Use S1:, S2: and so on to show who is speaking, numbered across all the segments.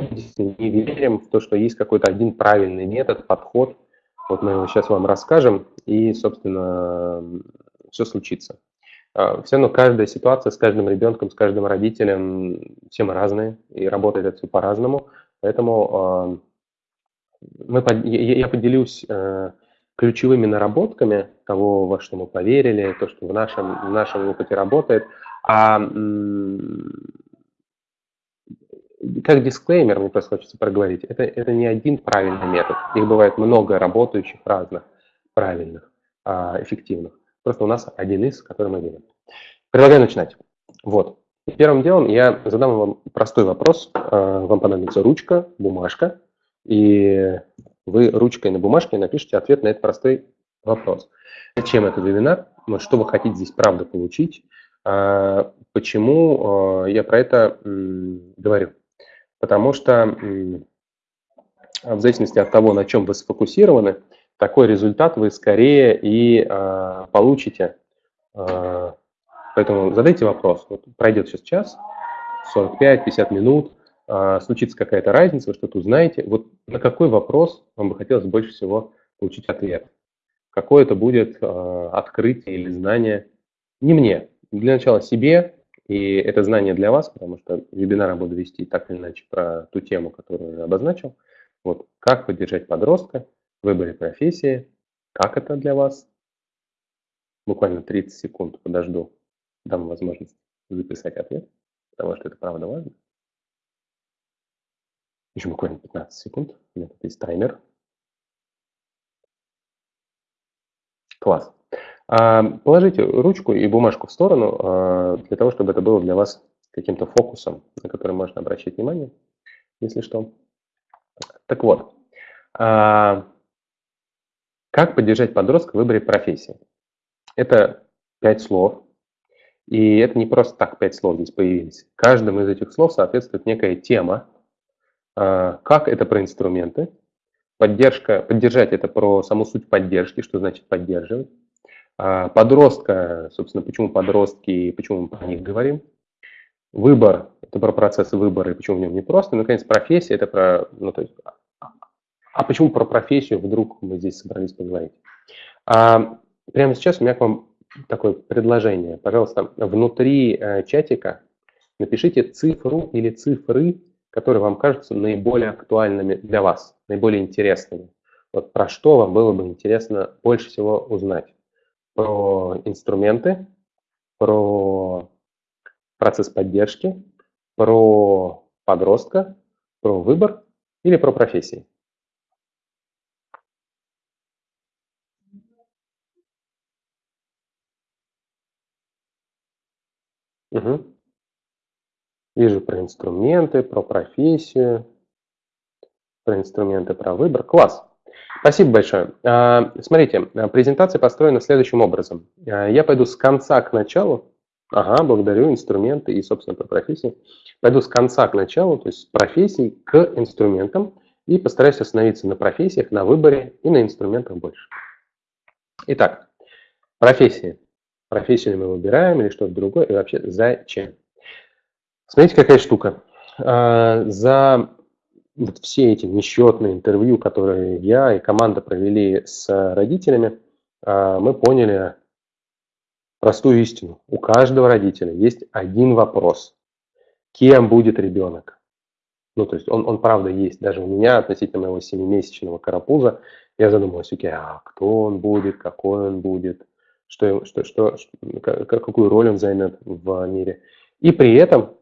S1: не верим в то, что есть какой-то один правильный метод, подход. Вот мы его сейчас вам расскажем, и, собственно, все случится. А, все равно каждая ситуация с каждым ребенком, с каждым родителем, все мы разные, и работает это все по-разному. Поэтому а, мы, я поделюсь э, ключевыми наработками того, во что мы поверили, то, что в нашем, в нашем опыте работает. А как дисклеймер, мне просто хочется проговорить, это, это не один правильный метод. Их бывает много работающих разных, правильных, а, эффективных. Просто у нас один из, который мы видим. Предлагаю начинать. Вот. Первым делом я задам вам простой вопрос. А, вам понадобится ручка, бумажка, и вы ручкой на бумажке напишите ответ на этот простой вопрос. Зачем этот вебинар? Что вы хотите здесь правда получить? А, почему я про это говорю? Потому что в зависимости от того, на чем вы сфокусированы, такой результат вы скорее и э, получите. Э, поэтому задайте вопрос. Вот пройдет сейчас час, 45-50 минут, э, случится какая-то разница, вы что-то узнаете. Вот на какой вопрос вам бы хотелось больше всего получить ответ? Какое это будет э, открытие или знание? Не мне. Для начала себе, и это знание для вас, потому что вебинар буду вести так или иначе про ту тему, которую я обозначил. Вот как поддержать подростка в выборе профессии, как это для вас. Буквально 30 секунд подожду, дам возможность записать ответ, потому что это правда важно. Еще буквально 15 секунд. У меня тут есть таймер. Класс. А, положите ручку и бумажку в сторону а, для того, чтобы это было для вас каким-то фокусом, на который можно обращать внимание, если что. Так вот, а, как поддержать подростка в выборе профессии? Это пять слов, и это не просто так пять слов здесь появились. Каждому из этих слов соответствует некая тема. Как это про инструменты, поддержка, поддержать это про саму суть поддержки, что значит поддерживать. А, подростка, собственно, почему подростки и почему мы про них говорим. Выбор – это про процесс выбора и почему в нем не просто. И, наконец, профессия – это про… Ну, то есть, а почему про профессию вдруг мы здесь собрались поговорить? А, прямо сейчас у меня к вам такое предложение. Пожалуйста, внутри э, чатика напишите цифру или цифры, которые вам кажутся наиболее актуальными для вас, наиболее интересными. Вот про что вам было бы интересно больше всего узнать про инструменты, про процесс поддержки, про подростка, про выбор или про профессии. Угу. Вижу про инструменты, про профессию, про инструменты, про выбор. Класс. Спасибо большое. А, смотрите, а, презентация построена следующим образом. А, я пойду с конца к началу. Ага, благодарю, инструменты и, собственно, про профессии. Пойду с конца к началу, то есть с профессий к инструментам и постараюсь остановиться на профессиях, на выборе и на инструментах больше. Итак, профессии. Профессию мы выбираем или что-то другое, и вообще зачем? Смотрите, какая штука. За вот все эти несчетные интервью, которые я и команда провели с родителями, а, мы поняли простую истину. У каждого родителя есть один вопрос. Кем будет ребенок? Ну, то есть он, он правда есть. Даже у меня относительно моего семимесячного карапуза я задумался, окей, а кто он будет, какой он будет, что, что, что, какую роль он займет в мире. И при этом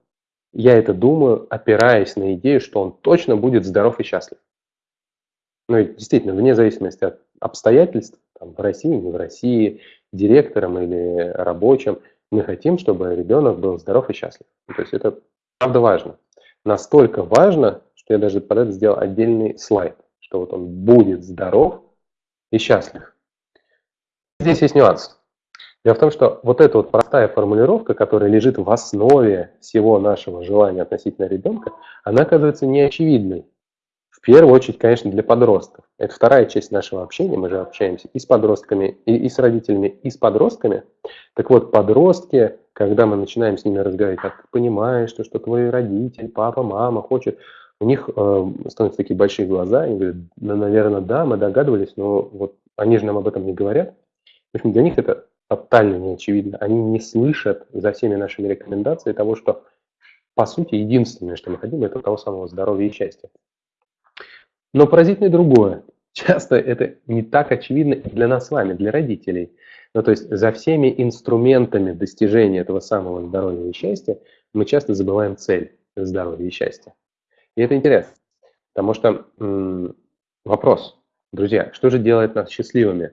S1: я это думаю, опираясь на идею, что он точно будет здоров и счастлив. Ну и действительно, вне зависимости от обстоятельств, там, в России, не в России, директором или рабочим, мы хотим, чтобы ребенок был здоров и счастлив. То есть это правда важно. Настолько важно, что я даже под это сделал отдельный слайд, что вот он будет здоров и счастлив. Здесь есть нюанс. Дело в том, что вот эта вот простая формулировка, которая лежит в основе всего нашего желания относительно ребенка, она оказывается неочевидной. В первую очередь, конечно, для подростков. Это вторая часть нашего общения, мы же общаемся и с подростками, и, и с родителями, и с подростками. Так вот, подростки, когда мы начинаем с ними разговаривать, как понимаешь, что, что твой родитель, папа, мама хочет, у них э, становятся такие большие глаза, они говорят, ну, наверное, да, мы догадывались, но вот они же нам об этом не говорят. В общем, для них это тотально не очевидно. Они не слышат за всеми нашими рекомендациями того, что, по сути, единственное, что мы хотим, это того самого здоровья и счастья. Но поразительно другое. Часто это не так очевидно для нас с вами, для родителей. Ну, то есть за всеми инструментами достижения этого самого здоровья и счастья мы часто забываем цель здоровья и счастья. И это интересно, потому что м, вопрос, друзья, что же делает нас счастливыми?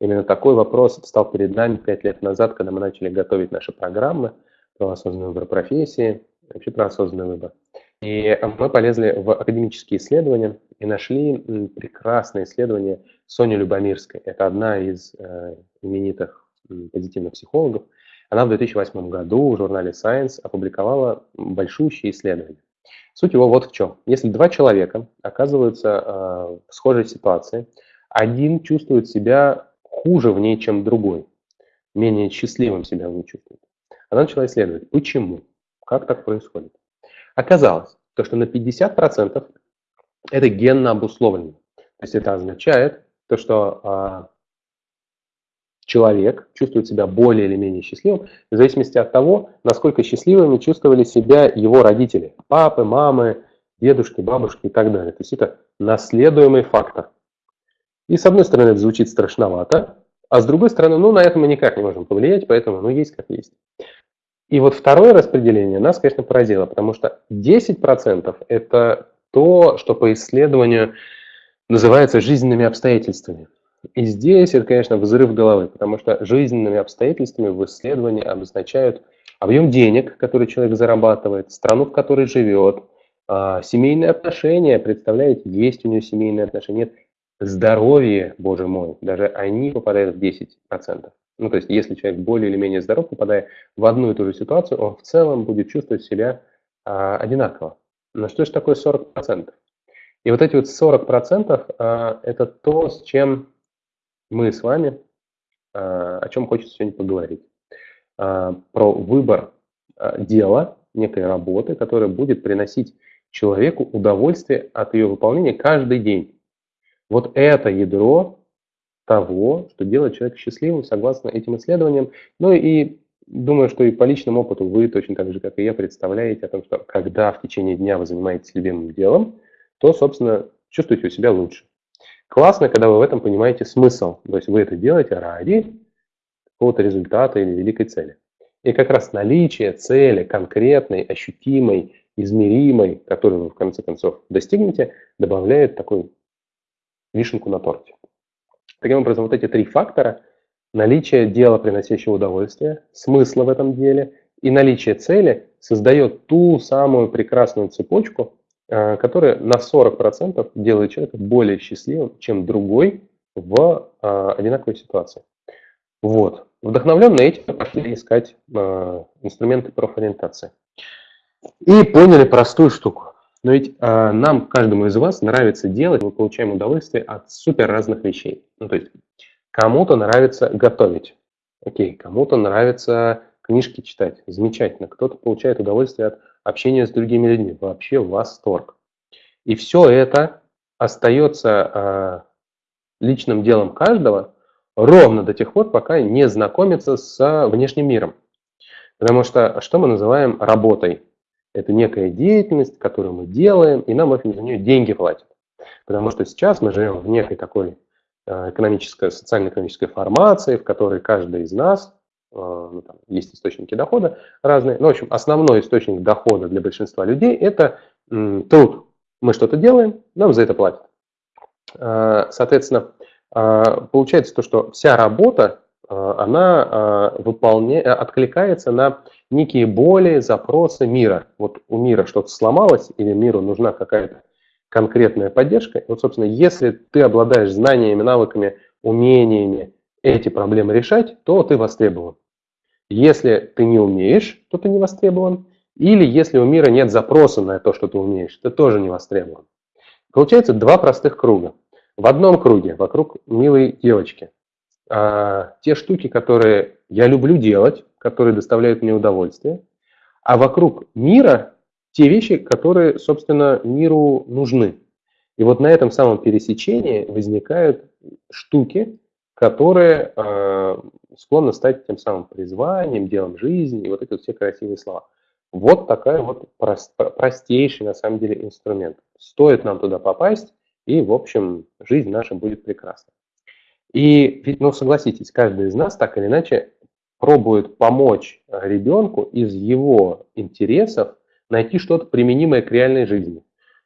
S1: Именно такой вопрос встал перед нами пять лет назад, когда мы начали готовить наши программы про осознанный выбор профессии, вообще про осознанный выбор. И мы полезли в академические исследования и нашли прекрасное исследование Сони Любомирской. Это одна из э, именитых позитивных психологов. Она в 2008 году в журнале Science опубликовала большущее исследование. Суть его вот в чем. Если два человека оказываются э, в схожей ситуации, один чувствует себя хуже в ней, чем другой, менее счастливым себя он чувствует. Она начала исследовать, почему, как так происходит. Оказалось, то, что на 50% это генно обусловлено. То есть это означает то, что а, человек чувствует себя более или менее счастливым в зависимости от того, насколько счастливыми чувствовали себя его родители. Папы, мамы, дедушки, бабушки и так далее. То есть это наследуемый фактор. И с одной стороны это звучит страшновато, а с другой стороны, ну на это мы никак не можем повлиять, поэтому ну есть как есть. И вот второе распределение нас, конечно, поразило, потому что 10% это то, что по исследованию называется жизненными обстоятельствами. И здесь это, конечно, взрыв головы, потому что жизненными обстоятельствами в исследовании обозначают объем денег, который человек зарабатывает, страну, в которой живет, а, семейные отношения, представляете, есть у него семейные отношения, нет, здоровье, боже мой, даже они попадают в 10%. Ну, то есть, если человек более или менее здоров, попадая в одну и ту же ситуацию, он в целом будет чувствовать себя а, одинаково. Но что же такое 40%? И вот эти вот 40% а, это то, с чем мы с вами, а, о чем хочется сегодня поговорить. А, про выбор а, дела, некой работы, которая будет приносить человеку удовольствие от ее выполнения каждый день. Вот это ядро того, что делает человека счастливым, согласно этим исследованиям. Ну и думаю, что и по личному опыту вы точно так же, как и я, представляете о том, что когда в течение дня вы занимаетесь любимым делом, то, собственно, чувствуете у себя лучше. Классно, когда вы в этом понимаете смысл. То есть вы это делаете ради какого-то результата или великой цели. И как раз наличие цели конкретной, ощутимой, измеримой, которую вы в конце концов достигнете, добавляет такой вишенку на торте. Таким образом, вот эти три фактора – наличие дела, приносящего удовольствие, смысла в этом деле и наличие цели создает ту самую прекрасную цепочку, э, которая на 40% делает человека более счастливым, чем другой в э, одинаковой ситуации. Вот. Вдохновленные этим пошли искать э, инструменты профориентации. И поняли простую штуку. Но ведь э, нам, каждому из вас, нравится делать, мы получаем удовольствие от супер разных вещей. Ну, то есть кому-то нравится готовить, окей, кому-то нравится книжки читать, замечательно, кто-то получает удовольствие от общения с другими людьми, вообще восторг. И все это остается э, личным делом каждого ровно до тех пор, пока не знакомится с внешним миром. Потому что что мы называем работой? Это некая деятельность, которую мы делаем, и нам за нее деньги платят. Потому что сейчас мы живем в некой такой э, экономической, социально-экономической формации, в которой каждый из нас, э, ну, там, есть источники дохода разные, но, в общем, основной источник дохода для большинства людей – это труд. Мы что-то делаем, нам за это платят. Э, соответственно, получается то, что вся работа, она выполня... откликается на некие боли, запросы мира. Вот у мира что-то сломалось или миру нужна какая-то конкретная поддержка. Вот, собственно, если ты обладаешь знаниями, навыками, умениями эти проблемы решать, то ты востребован. Если ты не умеешь, то ты не востребован. Или если у мира нет запроса на то, что ты умеешь, ты тоже не востребован. Получается два простых круга. В одном круге, вокруг милой девочки, а, те штуки, которые я люблю делать, которые доставляют мне удовольствие, а вокруг мира те вещи, которые, собственно, миру нужны. И вот на этом самом пересечении возникают штуки, которые э, склонны стать тем самым призванием, делом жизни и вот эти вот все красивые слова. Вот такая вот прост, простейший на самом деле инструмент. Стоит нам туда попасть, и, в общем, жизнь наша будет прекрасна. И ну, согласитесь, каждый из нас так или иначе пробует помочь ребенку из его интересов найти что-то применимое к реальной жизни.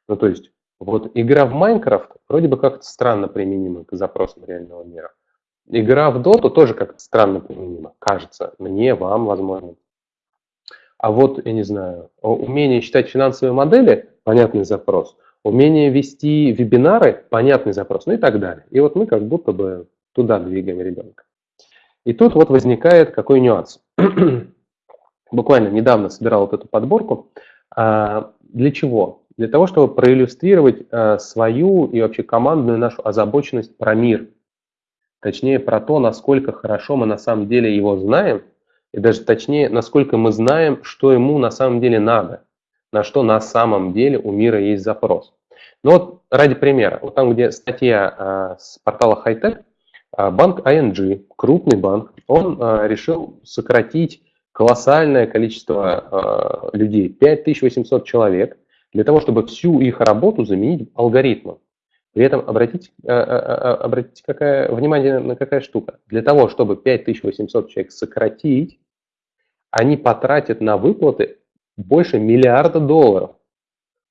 S1: Ну, то есть, вот игра в Майнкрафт вроде бы как-то странно применима к запросам реального мира. Игра в Доту тоже как-то странно применима, кажется, мне, вам, возможно. А вот, я не знаю, умение считать финансовые модели – понятный запрос, умение вести вебинары – понятный запрос, ну и так далее. И вот мы как будто бы туда двигаем ребенка. И тут вот возникает какой нюанс. Буквально недавно собирал вот эту подборку. А, для чего? Для того, чтобы проиллюстрировать а, свою и вообще командную нашу озабоченность про мир. Точнее, про то, насколько хорошо мы на самом деле его знаем, и даже точнее, насколько мы знаем, что ему на самом деле надо, на что на самом деле у мира есть запрос. Ну вот ради примера, вот там, где статья а, с портала Hightech, банк ING, крупный банк, он решил сократить колоссальное количество людей, 5800 человек, для того, чтобы всю их работу заменить алгоритмом. При этом обратите, обратите какая, внимание на какая штука. Для того, чтобы 5800 человек сократить, они потратят на выплаты больше миллиарда долларов.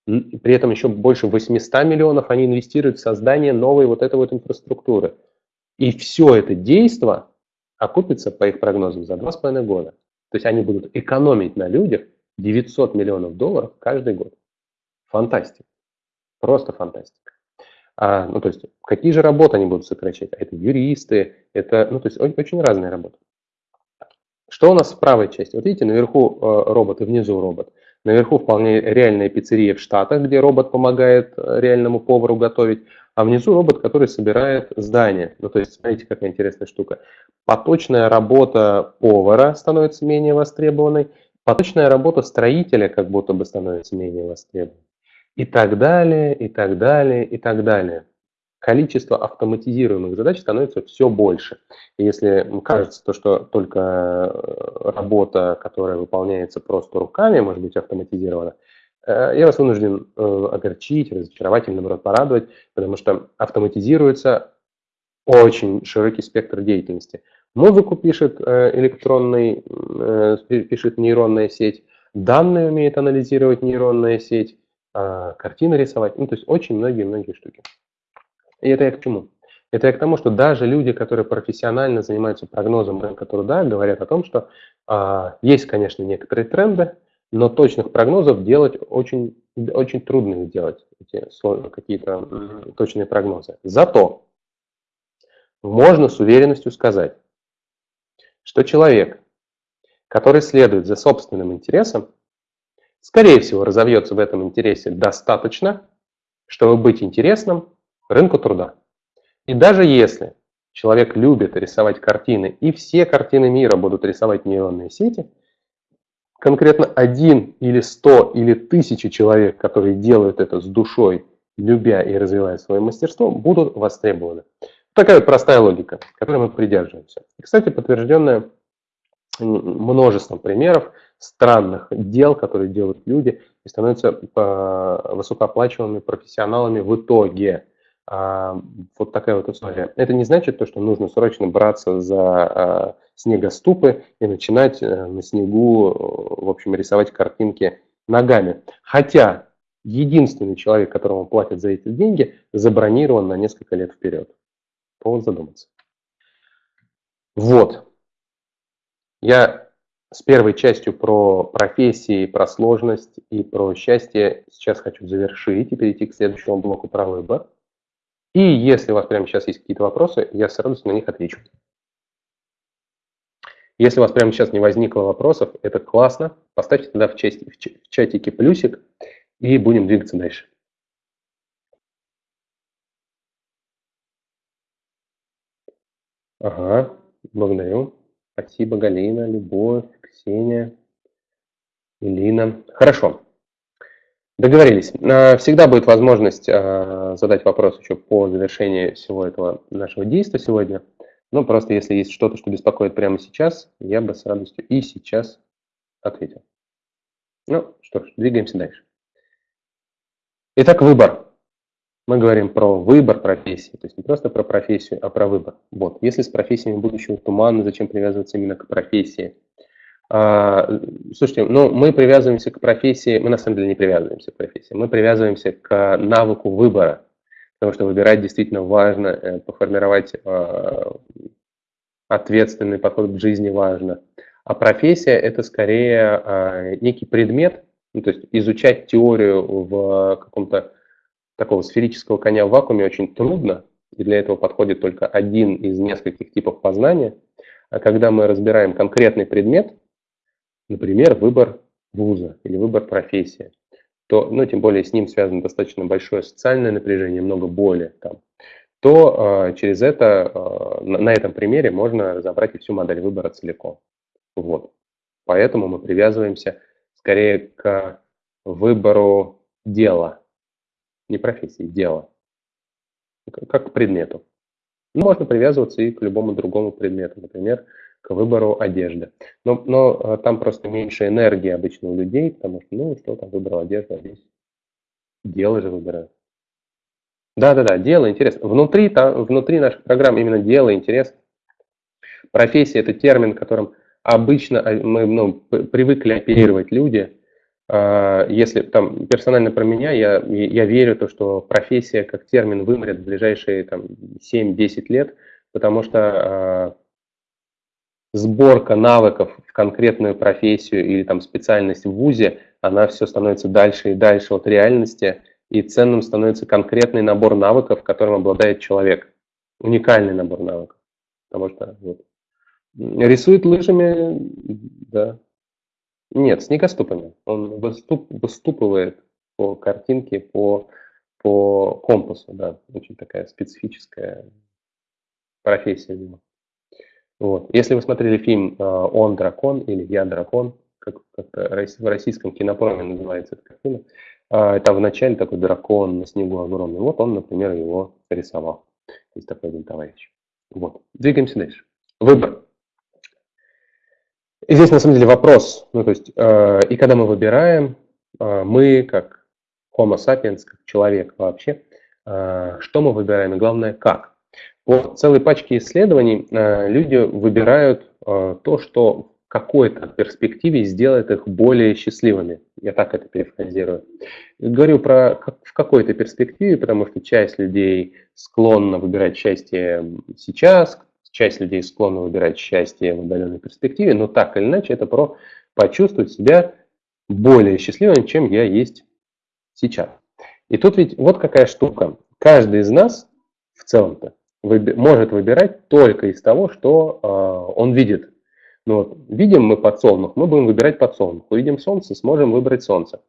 S1: При этом еще больше 800 миллионов они инвестируют в создание новой вот этой вот инфраструктуры. И все это действо окупится, по их прогнозам, за 2,5 года. То есть они будут экономить на людях 900 миллионов долларов каждый год. Фантастика. Просто фантастика. А, ну, то есть, какие же работы они будут сокращать? Это юристы, это, ну, то есть, очень разные работы. Что у нас в правой части? Вот видите, наверху э, робот и внизу робот. Наверху вполне реальная пиццерия в Штатах, где робот помогает э, реальному повару готовить, а внизу робот, который собирает здание. Ну, то есть, смотрите, какая интересная штука. Поточная работа повара становится менее востребованной, поточная работа строителя как будто бы становится менее востребованной. И так далее, и так далее, и так далее. Количество автоматизируемых задач становится все больше. И если кажется, то, что только э, работа, которая выполняется просто руками, может быть автоматизирована, э, я вас вынужден э, огорчить, разочаровать или, наоборот, порадовать, потому что автоматизируется очень широкий спектр деятельности. Музыку пишет электронный, пишет нейронная сеть, данные умеет анализировать нейронная сеть, картины рисовать, ну, то есть очень многие-многие штуки. И это я к чему? Это я к тому, что даже люди, которые профессионально занимаются прогнозом рынка труда, говорят о том, что а, есть, конечно, некоторые тренды, но точных прогнозов делать очень, очень трудно их делать, эти какие-то точные прогнозы. Зато можно с уверенностью сказать, что человек, который следует за собственным интересом, скорее всего разовьется в этом интересе достаточно, чтобы быть интересным рынку труда. И даже если человек любит рисовать картины, и все картины мира будут рисовать нейронные сети, конкретно один или сто или тысячи человек, которые делают это с душой, любя и развивая свое мастерство, будут востребованы. Такая вот простая логика, которой мы придерживаемся. И, кстати, подтвержденная множеством примеров странных дел, которые делают люди и становятся э, высокооплачиваемыми профессионалами в итоге. А, вот такая вот история. Это не значит то, что нужно срочно браться за а, снегоступы и начинать э, на снегу, в общем, рисовать картинки ногами. Хотя единственный человек, которому платят за эти деньги, забронирован на несколько лет вперед. Повод задуматься. Вот. Я с первой частью про профессии, про сложность и про счастье сейчас хочу завершить и перейти к следующему блоку про выбор. И если у вас прямо сейчас есть какие-то вопросы, я с радостью на них отвечу. Если у вас прямо сейчас не возникло вопросов, это классно. Поставьте тогда в, чате, в чатике плюсик и будем двигаться дальше. Ага, благодарю. Спасибо, Галина, Любовь, Ксения, Илина. Хорошо. Договорились. А, всегда будет возможность а, задать вопрос еще по завершении всего этого нашего действия сегодня. Ну, просто если есть что-то, что беспокоит прямо сейчас, я бы с радостью и сейчас ответил. Ну, что ж, двигаемся дальше. Итак, выбор. Мы говорим про выбор профессии, то есть не просто про профессию, а про выбор. Вот. Если с профессиями будущего туманно, зачем привязываться именно к профессии? А, слушайте, ну мы привязываемся к профессии, мы на самом деле не привязываемся к профессии, мы привязываемся к навыку выбора, потому что выбирать действительно важно, э, поформировать а, ответственный подход к жизни важно. А профессия – это скорее а, некий предмет, ну, то есть изучать теорию в каком-то такого сферического коня в вакууме очень трудно, и для этого подходит только один из нескольких типов познания. А когда мы разбираем конкретный предмет, например, выбор вуза или выбор профессии, то, ну, тем более с ним связано достаточно большое социальное напряжение, много боли, там, то э, через это, э, на, на этом примере можно разобрать и всю модель выбора целиком. Вот. Поэтому мы привязываемся скорее к выбору дела, не профессии, дела, как к предмету. Ну, можно привязываться и к любому другому предмету, например, к выбору одежды. Но, но а, там просто меньше энергии обычно у людей, потому что, ну, что там, выбрал одежду, а здесь дело же выбирают. Да-да-да, дело, интерес. Внутри, там, внутри наших программ именно дело, интерес. Профессия – это термин, которым обычно а, мы ну, привыкли оперировать люди. А, если там персонально про меня, я, я верю, то, что профессия как термин вымрет в ближайшие там, 7-10 лет, потому что сборка навыков в конкретную профессию или там специальность в ВУЗе, она все становится дальше и дальше от реальности, и ценным становится конкретный набор навыков, которым обладает человек. Уникальный набор навыков. Потому что вот, рисует лыжами, да. Нет, снегоступами. Он выступ, выступывает по картинке, по, по компасу, да. Очень такая специфическая профессия. Видимо. Вот. Если вы смотрели фильм э, «Он дракон» или «Я дракон», как, как в российском кинопроме называется эта картина, э, там вначале такой дракон на снегу огромный. Вот он, например, его рисовал. Есть такой один товарищ. Вот. Двигаемся дальше. Выбор. И здесь на самом деле вопрос. Ну, то есть, э, и когда мы выбираем, э, мы как Homo sapiens, как человек вообще, э, что мы выбираем и главное, как. По целой пачке исследований э, люди выбирают э, то, что в какой-то перспективе сделает их более счастливыми. Я так это перефразирую. Говорю про в какой-то перспективе, потому что часть людей склонна выбирать счастье сейчас, часть людей склонна выбирать счастье в отдаленной перспективе, но так или иначе это про почувствовать себя более счастливым, чем я есть сейчас. И тут ведь вот какая штука. Каждый из нас в целом-то выби может выбирать только из того, что э, он видит. Ну, вот, видим мы подсолнух, мы будем выбирать подсолнух. Увидим солнце, сможем выбрать солнце.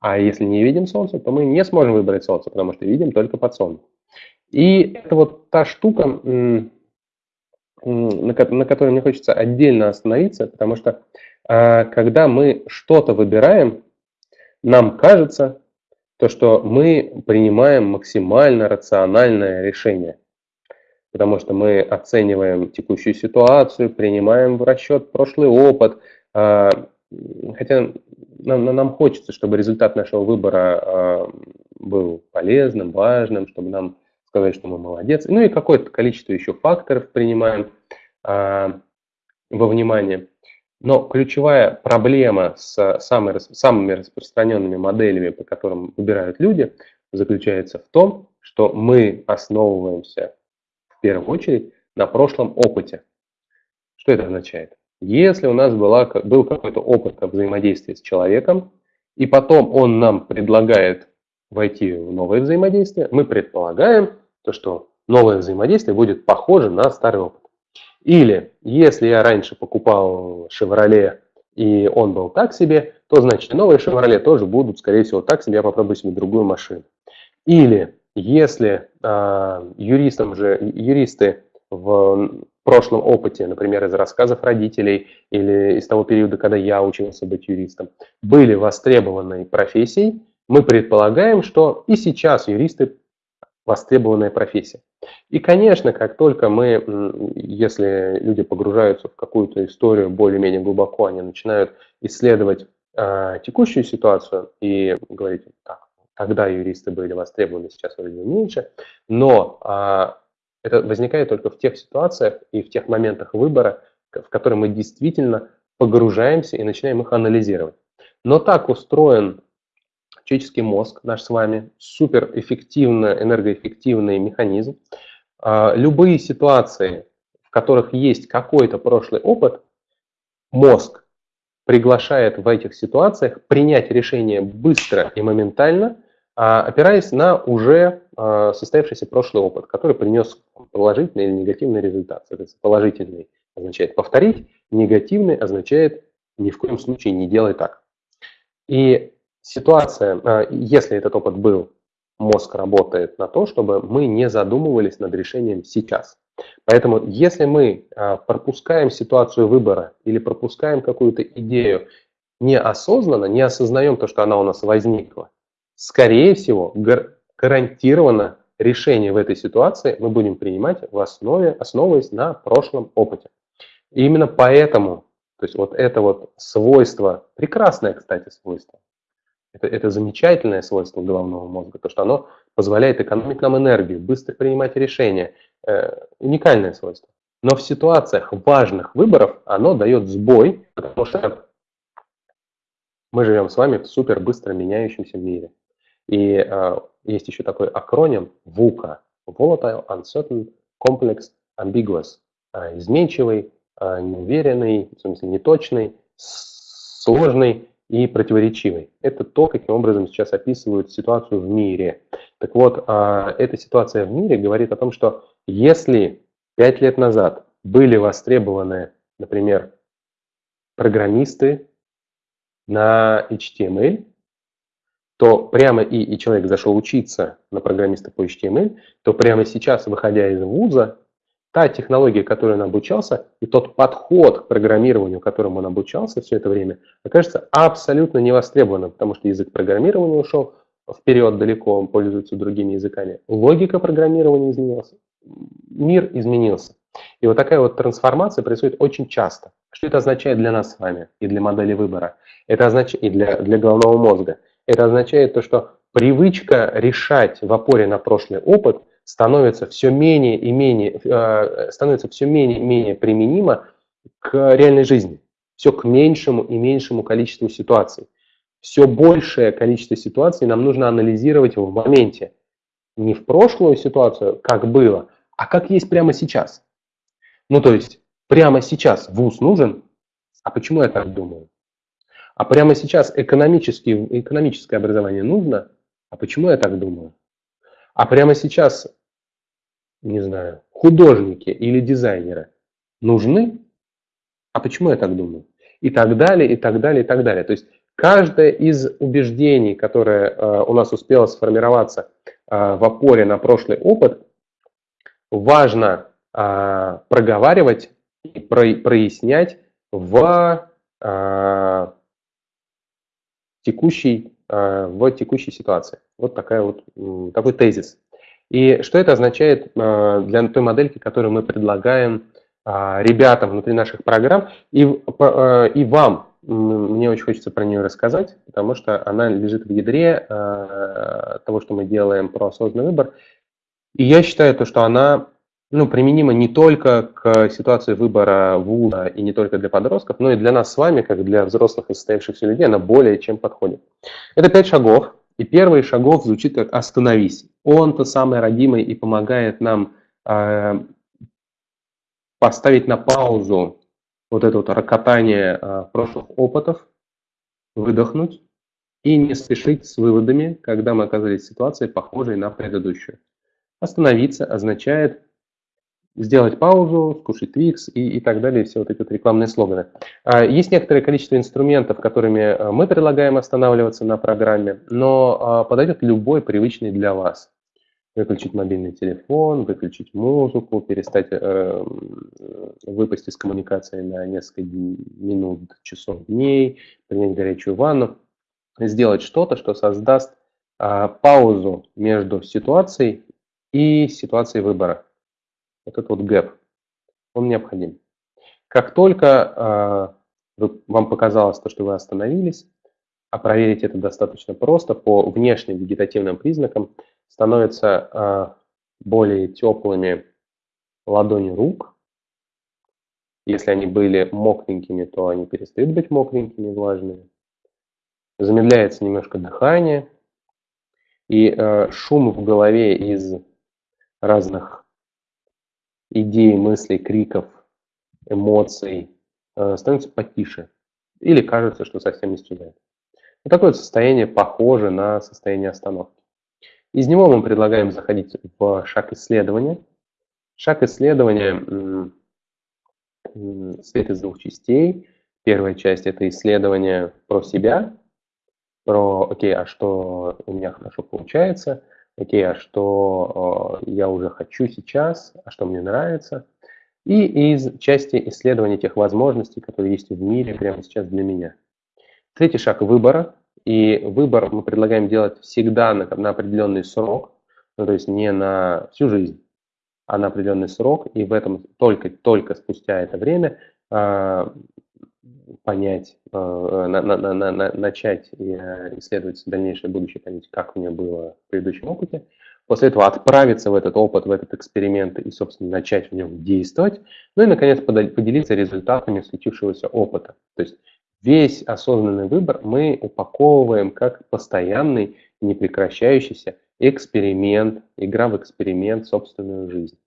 S1: А если не видим солнце, то мы не сможем выбрать солнце, потому что видим только подсолнух. И это вот та штука, на которой мне хочется отдельно остановиться, потому что э, когда мы что-то выбираем, нам кажется, то, что мы принимаем максимально рациональное решение потому что мы оцениваем текущую ситуацию, принимаем в расчет прошлый опыт, а, хотя нам, нам хочется, чтобы результат нашего выбора а, был полезным, важным, чтобы нам сказать, что мы молодец. Ну и какое-то количество еще факторов принимаем а, во внимание. Но ключевая проблема с самыми, распространенными моделями, по которым выбирают люди, заключается в том, что мы основываемся первую очередь на прошлом опыте. Что это означает? Если у нас была, был какой-то опыт взаимодействия с человеком, и потом он нам предлагает войти в новое взаимодействие, мы предполагаем, то, что новое взаимодействие будет похоже на старый опыт. Или если я раньше покупал Chevrolet и он был так себе, то значит новые Chevrolet тоже будут, скорее всего, так себе, я попробую себе другую машину. Или если э, юристам же, юристы в прошлом опыте, например, из рассказов родителей или из того периода, когда я учился быть юристом, были востребованной профессией, мы предполагаем, что и сейчас юристы востребованная профессия. И, конечно, как только мы, если люди погружаются в какую-то историю более-менее глубоко, они начинают исследовать э, текущую ситуацию и говорить, так, тогда юристы были востребованы, сейчас вроде меньше, но э, это возникает только в тех ситуациях и в тех моментах выбора, в которые мы действительно погружаемся и начинаем их анализировать. Но так устроен человеческий мозг, наш с вами, суперэффективный, энергоэффективный механизм. А, любые ситуации, в которых есть какой-то прошлый опыт, мозг приглашает в этих ситуациях принять решение быстро и моментально, а, опираясь на уже а, состоявшийся прошлый опыт, который принес положительный или негативный результат. Соответственно, положительный означает повторить, негативный означает ни в коем случае не делай так. И ситуация, а, если этот опыт был, мозг работает на то, чтобы мы не задумывались над решением сейчас. Поэтому если мы а, пропускаем ситуацию выбора или пропускаем какую-то идею неосознанно, не осознаем то, что она у нас возникла, скорее всего, гарантированно решение в этой ситуации мы будем принимать в основе, основываясь на прошлом опыте. И именно поэтому, то есть вот это вот свойство, прекрасное, кстати, свойство, это, это замечательное свойство головного мозга, то, что оно позволяет экономить нам энергию, быстро принимать решения. Э, уникальное свойство. Но в ситуациях важных выборов оно дает сбой, потому что мы живем с вами в супер быстро меняющемся мире. И э, есть еще такой акроним VUCA – Volatile, Uncertain, Complex, Ambiguous. Э, изменчивый, э, неуверенный, в смысле неточный, сложный и противоречивой. Это то, каким образом сейчас описывают ситуацию в мире. Так вот, а, эта ситуация в мире говорит о том, что если пять лет назад были востребованы, например, программисты на HTML, то прямо и, и человек зашел учиться на программиста по HTML, то прямо сейчас, выходя из вуза, та технология, которой он обучался, и тот подход к программированию, которому он обучался все это время, окажется абсолютно невостребованным, потому что язык программирования ушел вперед далеко, он пользуется другими языками. Логика программирования изменилась, мир изменился. И вот такая вот трансформация происходит очень часто. Что это означает для нас с вами и для модели выбора? Это означает и для, для головного мозга. Это означает то, что привычка решать в опоре на прошлый опыт – становится все менее и менее, э, становится все менее и менее применимо к реальной жизни, все к меньшему и меньшему количеству ситуаций. Все большее количество ситуаций нам нужно анализировать в моменте. Не в прошлую ситуацию, как было, а как есть прямо сейчас. Ну, то есть, прямо сейчас вуз нужен, а почему я так думаю? А прямо сейчас экономическое образование нужно, а почему я так думаю? А прямо сейчас, не знаю, художники или дизайнеры нужны? А почему я так думаю? И так далее, и так далее, и так далее. То есть каждое из убеждений, которое э, у нас успело сформироваться э, в опоре на прошлый опыт, важно э, проговаривать и про, прояснять в э, текущей Э, в текущей ситуации. Вот такая вот, такой тезис. И что это означает э, для той модельки, которую мы предлагаем а, ребятам внутри наших программ и, и вам. Мне очень хочется про нее рассказать, потому что она лежит в ядре того, что мы делаем про осознанный выбор. И я считаю, то, что она ну, применима не только к ситуации выбора вуза и не только для подростков, но и для нас с вами, как для взрослых и состоявшихся людей, она более чем подходит. Это пять шагов, и первый шагов звучит как «остановись». Он-то самый родимый и помогает нам э, поставить на паузу вот это вот рокотание э, прошлых опытов, выдохнуть и не спешить с выводами, когда мы оказались в ситуации, похожей на предыдущую. Остановиться означает сделать паузу, скушать Twix и, и так далее, все вот эти вот рекламные слоганы. А, есть некоторое количество инструментов, которыми э, мы предлагаем останавливаться на программе, но а, подойдет любой привычный для вас. Выключить мобильный телефон, выключить музыку, перестать э, выпасть из коммуникации на несколько минут, часов, дней, принять горячую ванну. сделать что-то, что создаст а, паузу между ситуацией и ситуацией выбора. Вот этот вот гэп, он необходим. Как только а, вам показалось то, что вы остановились, а проверить это достаточно просто, по внешним вегетативным признакам становятся а, более теплыми ладони рук. Если они были мокренькими, то они перестают быть мокренькими, влажными. Замедляется немножко дыхание, и э, шум в голове из разных идей, мыслей, криков, эмоций э, становится потише. Или кажется, что совсем исчезает. Вот такое состояние похоже на состояние остановки. Из него мы предлагаем заходить в шаг исследования. Шаг исследования состоит из двух частей. Первая часть – это исследование про себя, про, окей, а что у меня хорошо получается, окей, а что э, я уже хочу сейчас, а что мне нравится. И из части исследования тех возможностей, которые есть в мире прямо сейчас для меня. Третий шаг выбора. И выбор мы предлагаем делать всегда на, на определенный срок, ну, то есть не на всю жизнь, а на определенный срок. И в этом только, только спустя это время э, понять, э, на, на, на, на, начать э, исследовать дальнейшее будущее, понять, как у меня было в предыдущем опыте. После этого отправиться в этот опыт, в этот эксперимент и, собственно, начать в нем действовать. Ну и, наконец, поделиться результатами случившегося опыта. То есть весь осознанный выбор мы упаковываем как постоянный, непрекращающийся эксперимент, игра в эксперимент, собственную жизнь.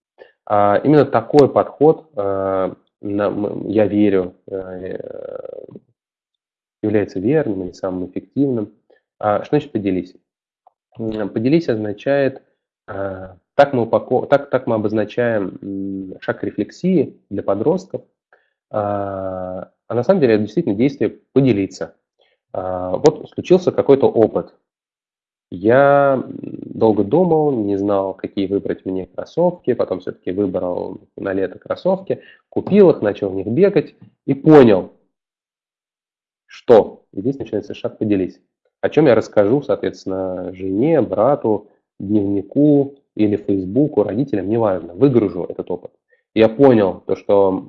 S1: А именно такой подход э, я верю, э, является верным или самым эффективным. А что значит поделись? Поделись означает, э, так мы, упаков... так, так мы обозначаем шаг рефлексии для подростков, а, а на самом деле это действительно действие поделиться. А, вот случился какой-то опыт, я долго думал, не знал, какие выбрать мне кроссовки, потом все-таки выбрал на лето кроссовки, купил их, начал в них бегать и понял, что. И здесь начинается шаг «поделись». О чем я расскажу, соответственно, жене, брату, дневнику или Фейсбуку, родителям, неважно, выгружу этот опыт. Я понял то, что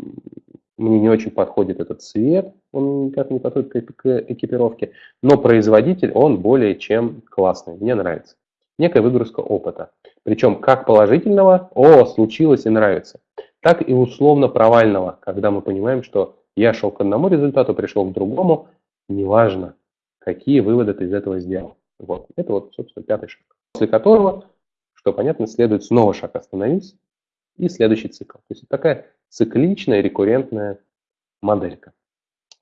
S1: мне не очень подходит этот цвет, он никак не подходит к экипировке, но производитель, он более чем классный, мне нравится. Некая выгрузка опыта. Причем как положительного, о, случилось и нравится, так и условно провального, когда мы понимаем, что я шел к одному результату, пришел к другому, неважно, какие выводы ты из этого сделал. Вот. Это вот, собственно, пятый шаг. После которого, что понятно, следует снова шаг остановись и следующий цикл. То есть такая цикличная рекуррентная моделька.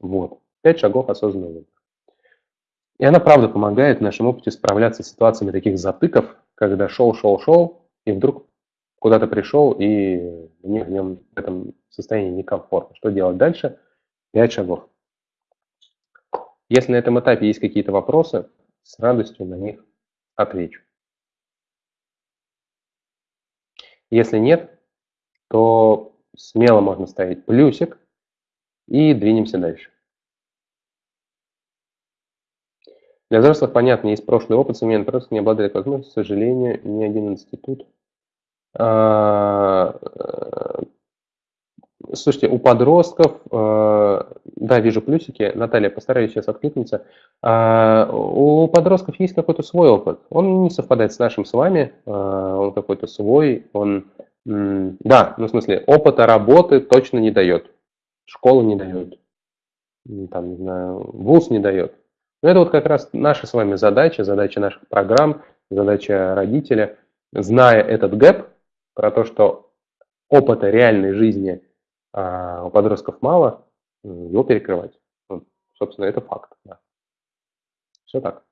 S1: Вот. Пять шагов осознанного выбора. И она, правда, помогает в нашем опыте справляться с ситуациями таких затыков, когда шел, шел, шел, и вдруг куда-то пришел, и мне в нем в этом состоянии некомфортно. Что делать дальше? Пять шагов. Если на этом этапе есть какие-то вопросы, с радостью на них отвечу. Если нет, то смело можно ставить плюсик и двинемся дальше. Для взрослых, понятно, есть прошлый опыт, современный просто не обладает возможностью, к сожалению, ни один институт. А, э, слушайте, у подростков, э, да, вижу плюсики, Наталья, постараюсь сейчас откликнуться. А, у подростков есть какой-то свой опыт. Он не совпадает с нашим с вами, а, он какой-то свой, он да, ну в смысле, опыта работы точно не дает. Школа не дает. Там, не знаю, вуз не дает. Но это вот как раз наша с вами задача, задача наших программ, задача родителя, зная этот гэп, про то, что опыта реальной жизни а, у подростков мало, его перекрывать. Вот, собственно, это факт. Да. Все так.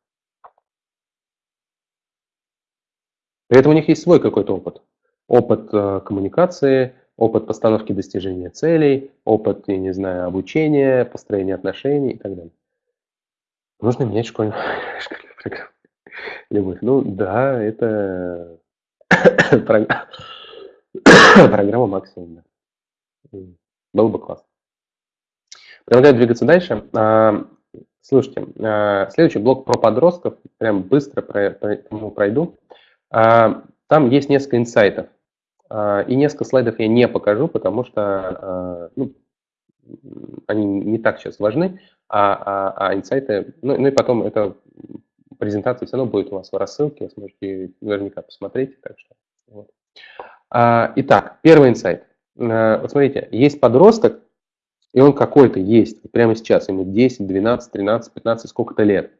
S1: При этом у них есть свой какой-то опыт опыт э, коммуникации, опыт постановки достижения целей, опыт, я не знаю, обучения, построения отношений и так далее. Нужно менять школьную, школьную программу. Любовь. Ну да, это программа максимум. Было бы классно. Предлагаю двигаться дальше. А, Слушайте, э, следующий блок про подростков, прям быстро пройду. Там есть несколько инсайтов. Э, и несколько слайдов я не покажу, потому что ну, они не так сейчас важны, а, а, а инсайты, ну, ну и потом эта презентация все равно будет у вас в рассылке, вы сможете наверняка посмотреть. Так что, вот. Итак, первый инсайт. Вот смотрите, есть подросток, и он какой-то есть, прямо сейчас, ему 10, 12, 13, 15, сколько-то лет.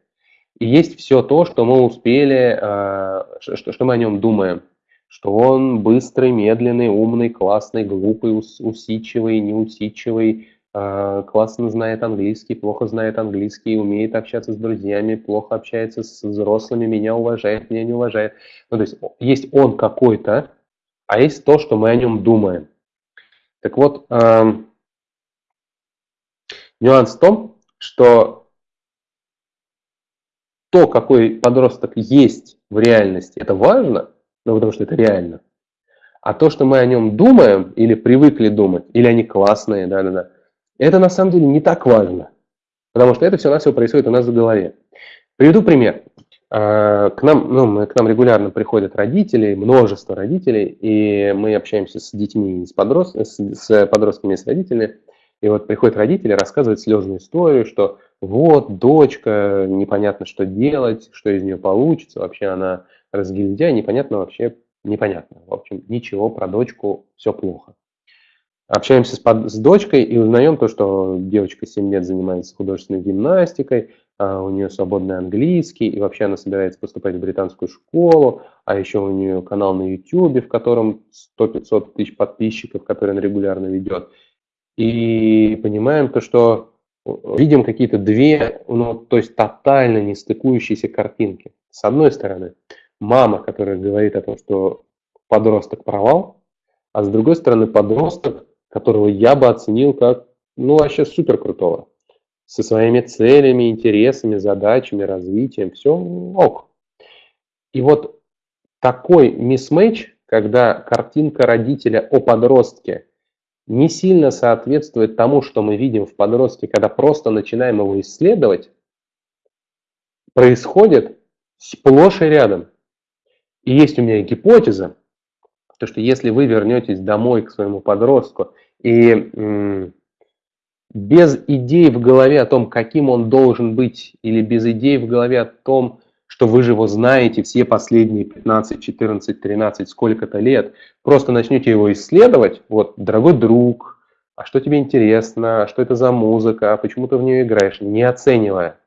S1: И есть все то, что мы успели, а, что, что мы о нем думаем. Что он быстрый, медленный, умный, классный, глупый, усидчивый, неусидчивый, а, классно знает английский, плохо знает английский, умеет общаться с друзьями, плохо общается с взрослыми, меня уважает, меня не уважает. Ну, то есть есть он какой-то, а есть то, что мы о нем думаем. Так вот, Нюанс в том, что то, какой подросток есть в реальности, это важно, ну, потому что это реально. А то, что мы о нем думаем или привыкли думать, или они классные, да-да-да, это на самом деле не так важно. Потому что это все на все происходит у нас в голове. Приведу пример. А, к нам, ну, к нам регулярно приходят родители, множество родителей, и мы общаемся с детьми, с, подрост... с подростками, с родителями. И вот приходят родители, рассказывают слезную историю, что вот дочка, непонятно что делать, что из нее получится, вообще она разгильдяй, непонятно вообще, непонятно. В общем, ничего про дочку, все плохо. Общаемся с, под, с дочкой и узнаем то, что девочка 7 лет занимается художественной гимнастикой, а у нее свободный английский, и вообще она собирается поступать в британскую школу, а еще у нее канал на YouTube, в котором 100-500 тысяч подписчиков, который она регулярно ведет и понимаем то, что видим какие-то две, ну, то есть тотально не стыкующиеся картинки. С одной стороны, мама, которая говорит о том, что подросток провал, а с другой стороны, подросток, которого я бы оценил как, ну, вообще супер крутого. Со своими целями, интересами, задачами, развитием, все ок. И вот такой мисс-мэч, когда картинка родителя о подростке не сильно соответствует тому, что мы видим в подростке, когда просто начинаем его исследовать, происходит сплошь и рядом. И есть у меня гипотеза, то, что если вы вернетесь домой к своему подростку и без идей в голове о том, каким он должен быть, или без идей в голове о том, что вы же его знаете все последние 15, 14, 13, сколько-то лет, просто начнете его исследовать, вот, дорогой друг, а что тебе интересно, а что это за музыка, а почему ты в нее играешь, не оценивая,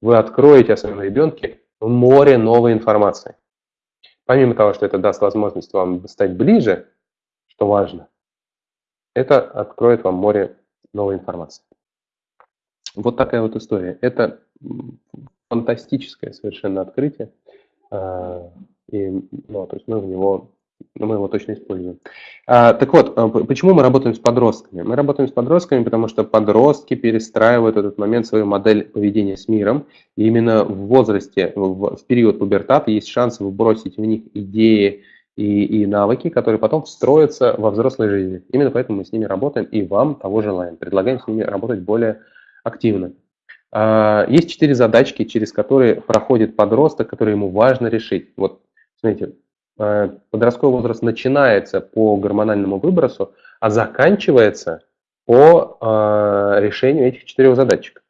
S1: вы откроете о своем ребенке море новой информации. Помимо того, что это даст возможность вам стать ближе, что важно, это откроет вам море новой информации. Вот такая вот история. Это фантастическое совершенно открытие. А, и, ну, то есть мы в него, ну, мы его точно используем. А, так вот, а, почему мы работаем с подростками? Мы работаем с подростками, потому что подростки перестраивают этот момент свою модель поведения с миром. И именно в возрасте, в период пубертата есть шанс выбросить в них идеи, и, и навыки, которые потом встроятся во взрослой жизни. Именно поэтому мы с ними работаем и вам того желаем. Предлагаем с ними работать более активно. А, есть четыре задачки, через которые проходит подросток, которые ему важно решить. Вот, смотрите, а, подростковый возраст начинается по гормональному выбросу, а заканчивается по а, решению этих четырех задачек.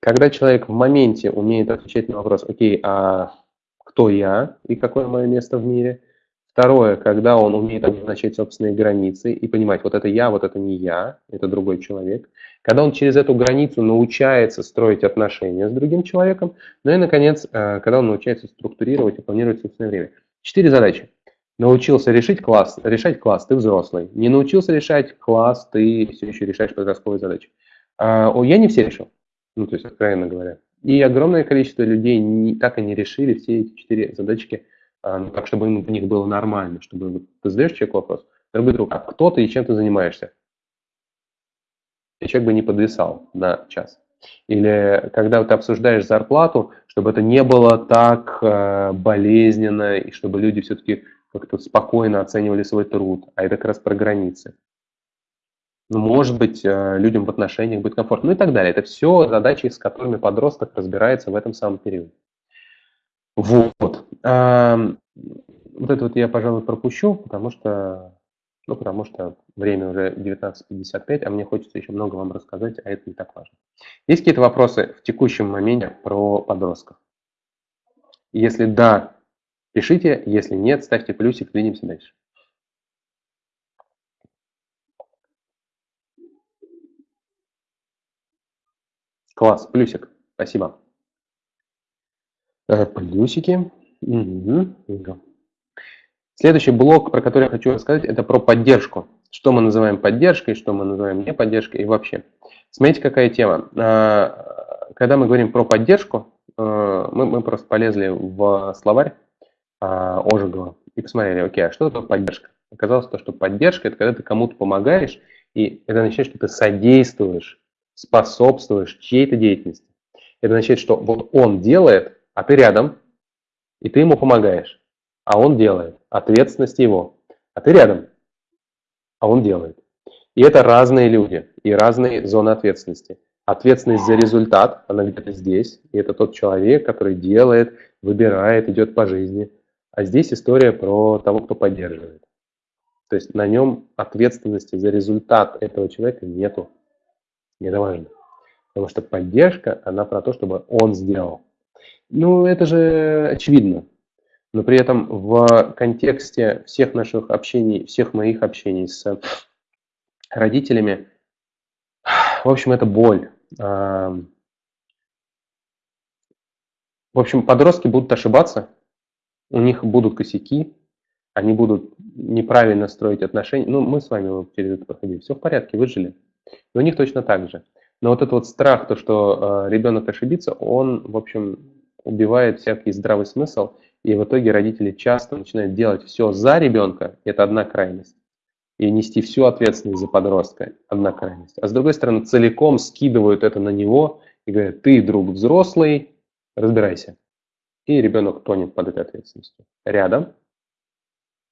S1: Когда человек в моменте умеет отвечать на вопрос, окей, а кто я и какое мое место в мире? Второе, когда он умеет обозначать собственные границы и понимать, вот это я, вот это не я, это другой человек. Когда он через эту границу научается строить отношения с другим человеком. Ну и, наконец, э, когда он научается структурировать и планировать собственное время. Четыре задачи. Научился решить класс, решать класс, ты взрослый. Не научился решать класс, ты все еще решаешь подростковые задачи. А, я не все решил, ну то есть откровенно говоря. И огромное количество людей не, так и не решили все эти четыре задачки а, ну, так, чтобы им в них было нормально, чтобы ты задаешь человеку вопрос, дорогой друг, а кто ты и чем ты занимаешься? И человек бы не подвисал на час. Или когда ты обсуждаешь зарплату, чтобы это не было так э, болезненно, и чтобы люди все-таки как-то спокойно оценивали свой труд, а это как раз про границы. ну, может быть, э, людям в отношениях будет комфортно, ну и так далее. Это все задачи, с которыми подросток разбирается в этом самом периоде. Вот. Вот это вот я, пожалуй, пропущу, потому что, ну, потому что время уже 19.55, а мне хочется еще много вам рассказать, а это не так важно. Есть какие-то вопросы в текущем моменте про подростков? Если да, пишите, если нет, ставьте плюсик, двинемся дальше. Класс, плюсик, спасибо. Э, плюсики. Угу. Следующий блок, про который я хочу рассказать, это про поддержку. Что мы называем поддержкой, что мы называем не поддержкой и вообще. Смотрите, какая тема. А, когда мы говорим про поддержку, а, мы, мы просто полезли в словарь а, Ожегова и посмотрели, окей, а что такое поддержка? Оказалось то, что поддержка – это когда ты кому-то помогаешь, и это означает, что ты содействуешь, способствуешь чьей-то деятельности. Это означает, что вот он делает, а ты рядом, и ты ему помогаешь а он делает. Ответственность его. А ты рядом, а он делает. И это разные люди и разные зоны ответственности. Ответственность за результат, она где-то здесь, и это тот человек, который делает, выбирает, идет по жизни. А здесь история про того, кто поддерживает. То есть на нем ответственности за результат этого человека нету. И это важно. Потому что поддержка, она про то, чтобы он сделал. Ну, это же очевидно но при этом в контексте всех наших общений, всех моих общений с родителями, в общем, это боль. В общем, подростки будут ошибаться, у них будут косяки, они будут неправильно строить отношения. Ну, мы с вами через это проходили, все в порядке, выжили. И у них точно так же. Но вот этот вот страх, то, что э, ребенок ошибится, он, в общем, убивает всякий здравый смысл – и в итоге родители часто начинают делать все за ребенка, это одна крайность. И нести всю ответственность за подростка, одна крайность. А с другой стороны, целиком скидывают это на него и говорят, ты, друг взрослый, разбирайся. И ребенок тонет под этой ответственностью. Рядом,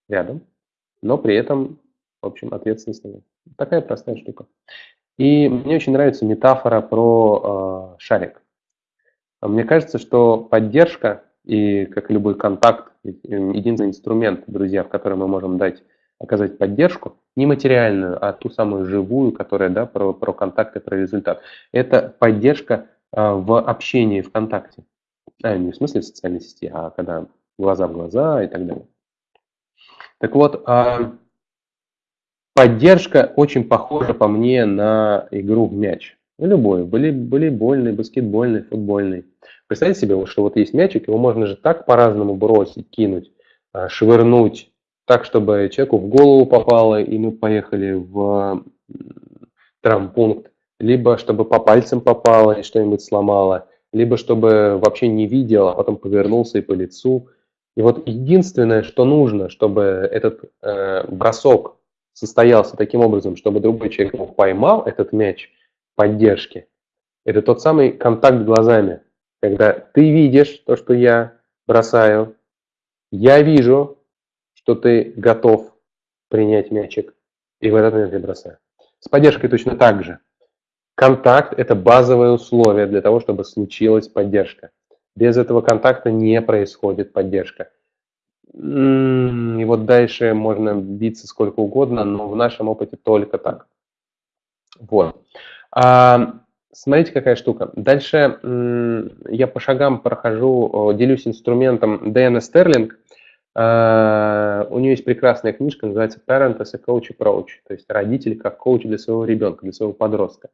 S1: рядом, но при этом, в общем, ответственность нет. Такая простая штука. И мне очень нравится метафора про э, шарик. Мне кажется, что поддержка и как любой контакт, единственный инструмент, друзья, в котором мы можем дать, оказать поддержку, не материальную, а ту самую живую, которая да, про, про контакт про результат. Это поддержка а, в общении ВКонтакте. А, не в смысле в социальной сети, а когда глаза в глаза и так далее. Так вот, а, поддержка очень похожа по мне на игру в мяч. Любой, были, волейбольный, баскетбольный, футбольный. Представьте себе, что вот есть мячик, его можно же так по-разному бросить, кинуть, а, швырнуть, так, чтобы человеку в голову попало, и мы поехали в травмпункт, либо чтобы по пальцам попало и что-нибудь сломало, либо чтобы вообще не видел, а потом повернулся и по лицу. И вот единственное, что нужно, чтобы этот э, бросок состоялся таким образом, чтобы другой человек его поймал, этот мяч поддержки, это тот самый контакт глазами когда ты видишь то, что я бросаю, я вижу, что ты готов принять мячик, и в этот момент я бросаю. С поддержкой точно так же. Контакт – это базовое условие для того, чтобы случилась поддержка. Без этого контакта не происходит поддержка. И вот дальше можно биться сколько угодно, но в нашем опыте только так. Вот. А, Смотрите, какая штука. Дальше я по шагам прохожу, делюсь инструментом Дэна Стерлинг. А, у нее есть прекрасная книжка, называется Parent as a Coach Approach, то есть родитель как коуч для своего ребенка, для своего подростка.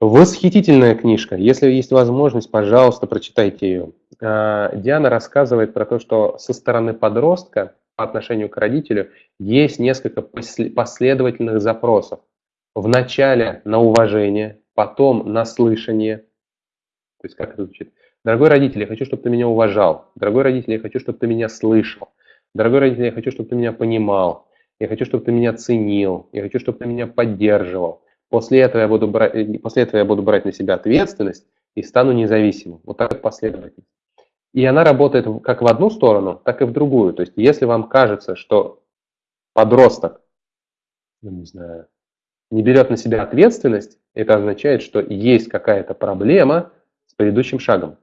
S1: Восхитительная книжка. Если есть возможность, пожалуйста, прочитайте ее. А, Диана рассказывает про то, что со стороны подростка по отношению к родителю есть несколько последовательных запросов. Вначале на уважение, потом на слышание. То есть как это звучит? Дорогой родитель, я хочу, чтобы ты меня уважал. Дорогой родитель, я хочу, чтобы ты меня слышал. Дорогой родитель, я хочу, чтобы ты меня понимал. Я хочу, чтобы ты меня ценил. Я хочу, чтобы ты меня поддерживал. После этого я буду брать, э, после этого я буду брать на себя ответственность и стану независимым. Вот так последовательно. И она работает как в одну сторону, так и в другую. То есть если вам кажется, что подросток, ну не знаю, не берет на себя ответственность, это означает, что есть какая-то проблема с предыдущим шагом.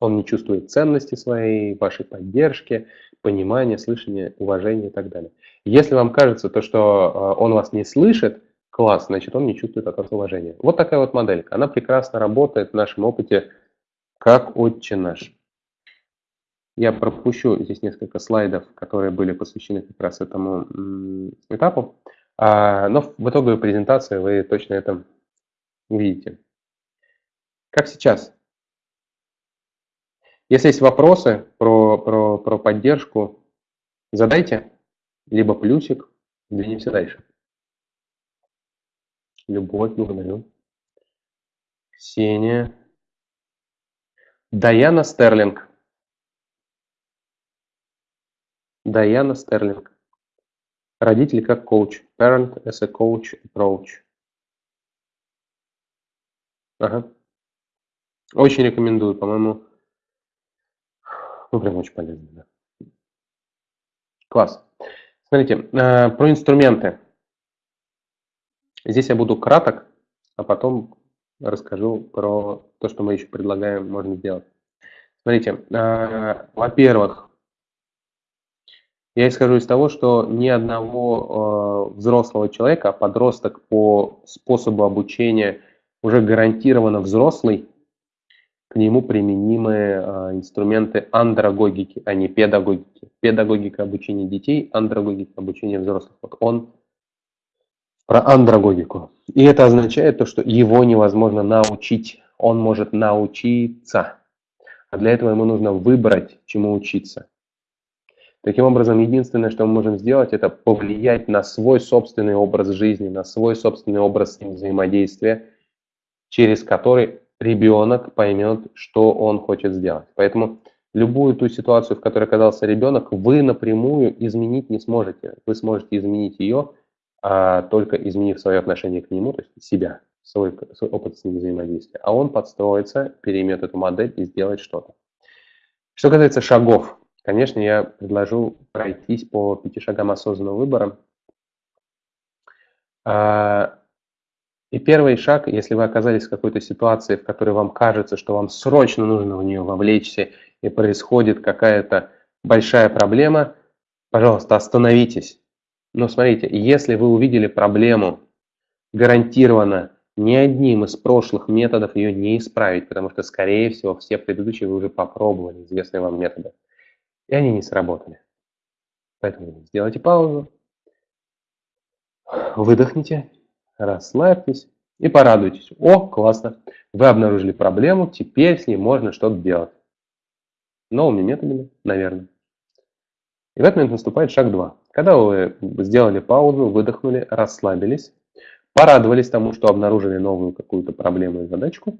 S1: Он не чувствует ценности своей, вашей поддержки, понимания, слышания, уважения и так далее. Если вам кажется, то, что э, он вас не слышит, класс, значит, он не чувствует от вас уважения. Вот такая вот моделька. Она прекрасно работает в нашем опыте как отче наш. Я пропущу здесь несколько слайдов, которые были посвящены как раз этому этапу. А, но в итоговой презентации вы точно это увидите. Как сейчас? Если есть вопросы про, про, про поддержку, задайте, либо плюсик, двинемся дальше. Любовь, благодарю. Ксения. Даяна Стерлинг. Даяна Стерлинг. Родители как коуч. Parent as a coach approach. Ага. Очень рекомендую, по-моему, ну прям очень полезно. Да. Класс. Смотрите, э, про инструменты. Здесь я буду краток, а потом расскажу про то, что мы еще предлагаем, можно сделать. Смотрите, э, во-первых, я исхожу из того, что ни одного э, взрослого человека, а подросток по способу обучения уже гарантированно взрослый, к нему применимы э, инструменты андрогогики, а не педагогики. Педагогика обучения детей, андрогогика обучения взрослых. Вот он про андрогогику. И это означает то, что его невозможно научить. Он может научиться. А для этого ему нужно выбрать, чему учиться. Таким образом, единственное, что мы можем сделать, это повлиять на свой собственный образ жизни, на свой собственный образ взаимодействия, через который ребенок поймет, что он хочет сделать. Поэтому любую ту ситуацию, в которой оказался ребенок, вы напрямую изменить не сможете. Вы сможете изменить ее, а, только изменив свое отношение к нему, то есть себя, свой, свой опыт с ним взаимодействия. А он подстроится, переймет эту модель и сделает что-то. Что касается шагов, Конечно, я предложу пройтись по пяти шагам осознанного выбора. А, и первый шаг, если вы оказались в какой-то ситуации, в которой вам кажется, что вам срочно нужно в нее вовлечься, и происходит какая-то большая проблема, пожалуйста, остановитесь. Но смотрите, если вы увидели проблему, гарантированно ни одним из прошлых методов ее не исправить, потому что, скорее всего, все предыдущие вы уже попробовали, известные вам методы и они не сработали. Поэтому сделайте паузу, выдохните, расслабьтесь и порадуйтесь. О, классно, вы обнаружили проблему, теперь с ней можно что-то делать. Новыми методами, наверное. И в этот момент наступает шаг 2. Когда вы сделали паузу, выдохнули, расслабились, порадовались тому, что обнаружили новую какую-то проблему и задачку,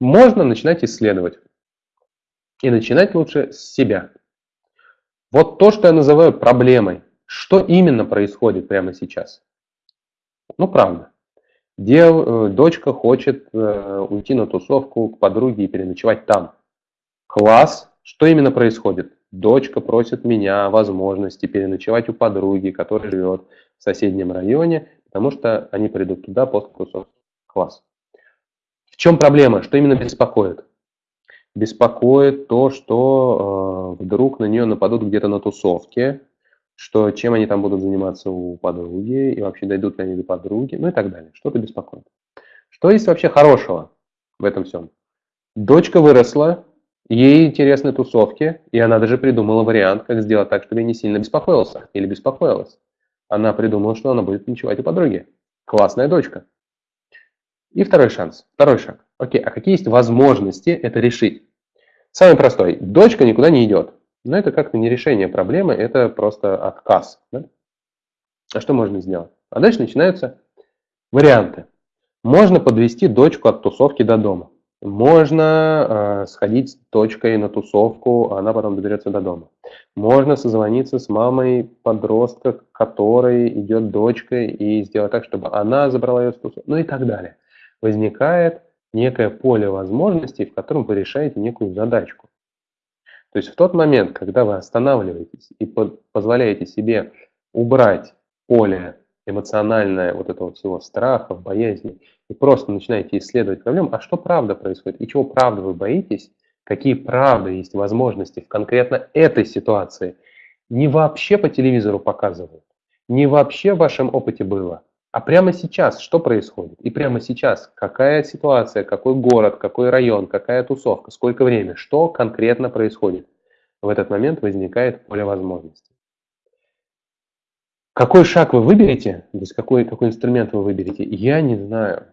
S1: можно начинать исследовать. И начинать лучше с себя. Вот то, что я называю проблемой. Что именно происходит прямо сейчас? Ну, правда. Дев, э, дочка хочет э, уйти на тусовку к подруге и переночевать там. Класс. Что именно происходит? Дочка просит меня возможности переночевать у подруги, которая живет в соседнем районе, потому что они придут туда после тусовки. Класс. В чем проблема? Что именно беспокоит? Беспокоит то, что э, вдруг на нее нападут где-то на тусовке, что чем они там будут заниматься у подруги, и вообще дойдут ли они до подруги, ну и так далее. Что-то беспокоит. Что есть вообще хорошего в этом всем? Дочка выросла, ей интересны тусовки, и она даже придумала вариант, как сделать так, чтобы не сильно беспокоился или беспокоилась. Она придумала, что она будет ночевать у подруги. Классная дочка. И второй шанс, второй шаг. Окей, а какие есть возможности это решить? Самый простой. Дочка никуда не идет. Но это как-то не решение проблемы, это просто отказ. Да? А что можно сделать? А дальше начинаются варианты. Можно подвести дочку от тусовки до дома. Можно э, сходить с дочкой на тусовку, а она потом доберется до дома. Можно созвониться с мамой подростка, которой идет дочка, и сделать так, чтобы она забрала ее с тусовки, ну и так далее возникает некое поле возможностей, в котором вы решаете некую задачку. То есть в тот момент, когда вы останавливаетесь и позволяете себе убрать поле эмоциональное вот этого всего страха, боязни, и просто начинаете исследовать проблему, а что правда происходит, и чего правда вы боитесь, какие правда есть возможности в конкретно этой ситуации, не вообще по телевизору показывают, не вообще в вашем опыте было, а прямо сейчас что происходит? И прямо сейчас какая ситуация, какой город, какой район, какая тусовка, сколько времени, что конкретно происходит? В этот момент возникает поле возможностей. Какой шаг вы выберете, то есть какой, какой инструмент вы выберете, я не знаю,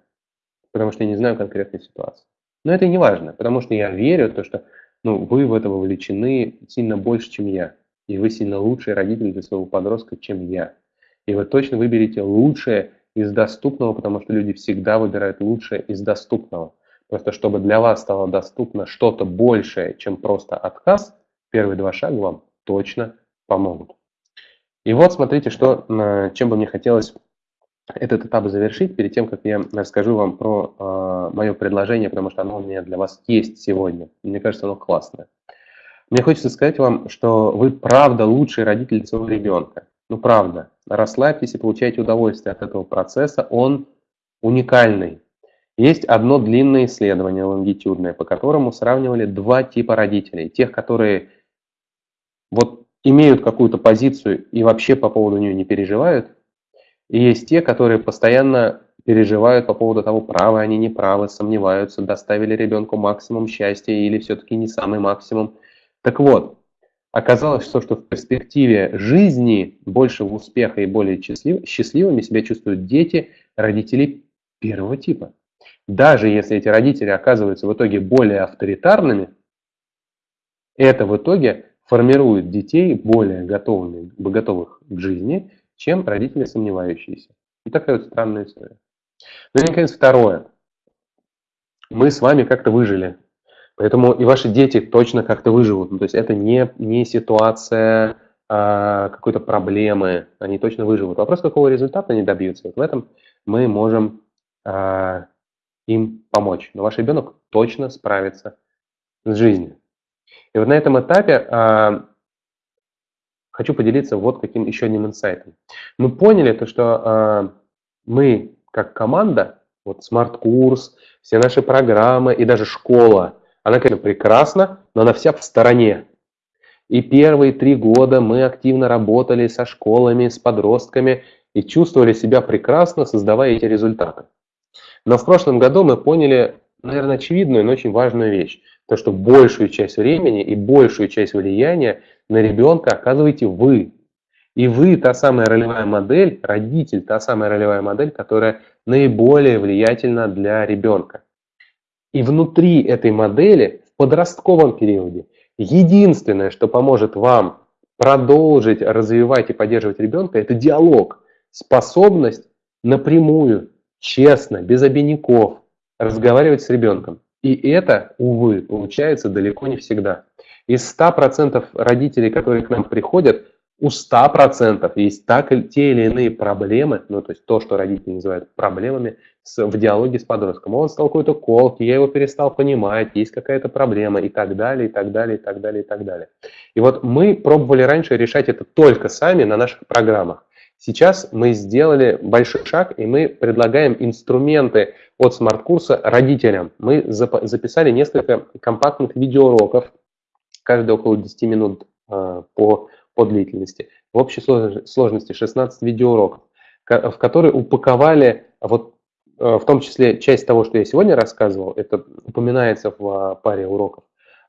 S1: потому что я не знаю конкретной ситуации. Но это не важно, потому что я верю, то, что ну, вы в это вовлечены сильно больше, чем я. И вы сильно лучший родитель для своего подростка, чем я. И вы точно выберете лучшее из доступного, потому что люди всегда выбирают лучшее из доступного. Просто чтобы для вас стало доступно что-то большее, чем просто отказ, первые два шага вам точно помогут. И вот смотрите, что, чем бы мне хотелось этот этап завершить, перед тем, как я расскажу вам про э, мое предложение, потому что оно у меня для вас есть сегодня. Мне кажется, оно классное. Мне хочется сказать вам, что вы правда лучший родитель своего ребенка. Ну, правда. Расслабьтесь и получайте удовольствие от этого процесса. Он уникальный. Есть одно длинное исследование лонгитюдное, по которому сравнивали два типа родителей. Тех, которые вот имеют какую-то позицию и вообще по поводу нее не переживают. И есть те, которые постоянно переживают по поводу того, правы они, не правы, сомневаются, доставили ребенку максимум счастья или все-таки не самый максимум. Так вот, оказалось, что, что в перспективе жизни большего успеха и более счастлив, счастливыми себя чувствуют дети родителей первого типа. Даже если эти родители оказываются в итоге более авторитарными, это в итоге формирует детей более готовыми, готовых к жизни, чем родители сомневающиеся. И такая вот странная история. Ну и, наконец, второе. Мы с вами как-то выжили Поэтому и ваши дети точно как-то выживут. Ну, то есть это не, не ситуация а, какой-то проблемы, они точно выживут. Вопрос, какого результата они добьются, вот в этом мы можем а, им помочь. Но ваш ребенок точно справится с жизнью. И вот на этом этапе а, хочу поделиться вот каким еще одним инсайтом. Мы поняли то, что а, мы как команда, вот смарт-курс, все наши программы и даже школа – она, конечно, прекрасна, но она вся в стороне. И первые три года мы активно работали со школами, с подростками и чувствовали себя прекрасно, создавая эти результаты. Но в прошлом году мы поняли, наверное, очевидную, но очень важную вещь. То, что большую часть времени и большую часть влияния на ребенка оказываете вы. И вы та самая ролевая модель, родитель та самая ролевая модель, которая наиболее влиятельна для ребенка. И внутри этой модели, в подростковом периоде, единственное, что поможет вам продолжить развивать и поддерживать ребенка, это диалог, способность напрямую, честно, без обиняков разговаривать с ребенком. И это, увы, получается далеко не всегда. Из 100% родителей, которые к нам приходят, у 100% есть так, те или иные проблемы, ну то есть то, что родители называют проблемами с, в диалоге с подростком. Он стал какой-то колки, я его перестал понимать, есть какая-то проблема и так далее, и так далее, и так далее, и так далее. И вот мы пробовали раньше решать это только сами на наших программах. Сейчас мы сделали большой шаг, и мы предлагаем инструменты от смарт-курса родителям. Мы записали несколько компактных видеоуроков, каждый около 10 минут э, по по длительности. В общей сложности 16 видеоуроков, в которые упаковали вот в том числе часть того, что я сегодня рассказывал, это упоминается в а, паре уроков.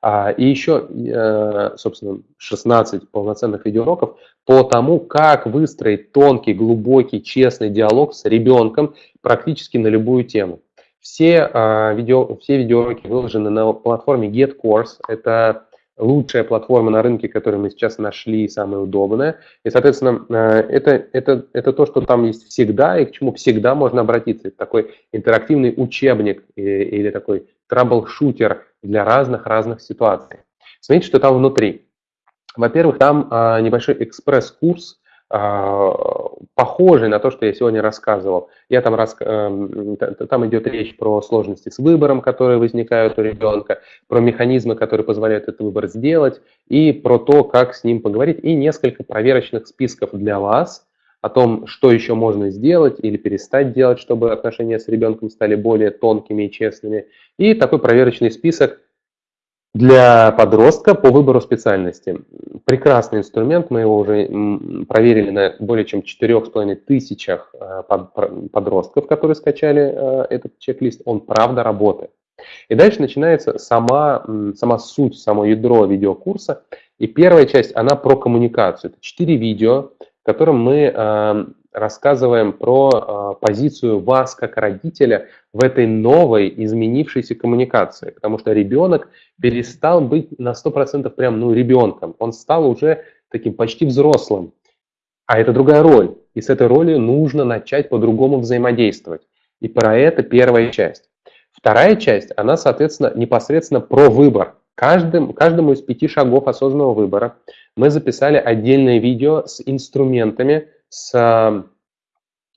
S1: А, и еще, э, собственно, 16 полноценных видеоуроков по тому, как выстроить тонкий, глубокий, честный диалог с ребенком практически на любую тему. Все, а, видео, все видеоуроки выложены на платформе GetCourse. Это лучшая платформа на рынке, которую мы сейчас нашли, самая удобная. И, соответственно, э, это, это, это то, что там есть всегда и к чему всегда можно обратиться. Это такой интерактивный учебник или такой трабл-шутер для разных-разных ситуаций. Смотрите, что там внутри. Во-первых, там а, небольшой экспресс-курс похожий на то, что я сегодня рассказывал. Я там, рас... Эм, там идет речь про сложности с выбором, которые возникают у ребенка, про механизмы, которые позволяют этот выбор сделать, и про то, как с ним поговорить, и несколько проверочных списков для вас, о том, что еще можно сделать или перестать делать, чтобы отношения с ребенком стали более тонкими и честными. И такой проверочный список для подростка по выбору специальности. Прекрасный инструмент, мы его уже проверили на более чем 4,5 тысячах э, подростков, которые скачали э, этот чек-лист, он правда работает. И дальше начинается сама, сама суть, само ядро видеокурса. И первая часть, она про коммуникацию. Это четыре видео, в котором мы э, рассказываем про э, позицию вас как родителя в этой новой изменившейся коммуникации. Потому что ребенок перестал быть на 100% прям ну, ребенком. Он стал уже таким почти взрослым. А это другая роль. И с этой ролью нужно начать по-другому взаимодействовать. И про это первая часть. Вторая часть, она, соответственно, непосредственно про выбор. Каждым, каждому из пяти шагов осознанного выбора мы записали отдельное видео с инструментами, с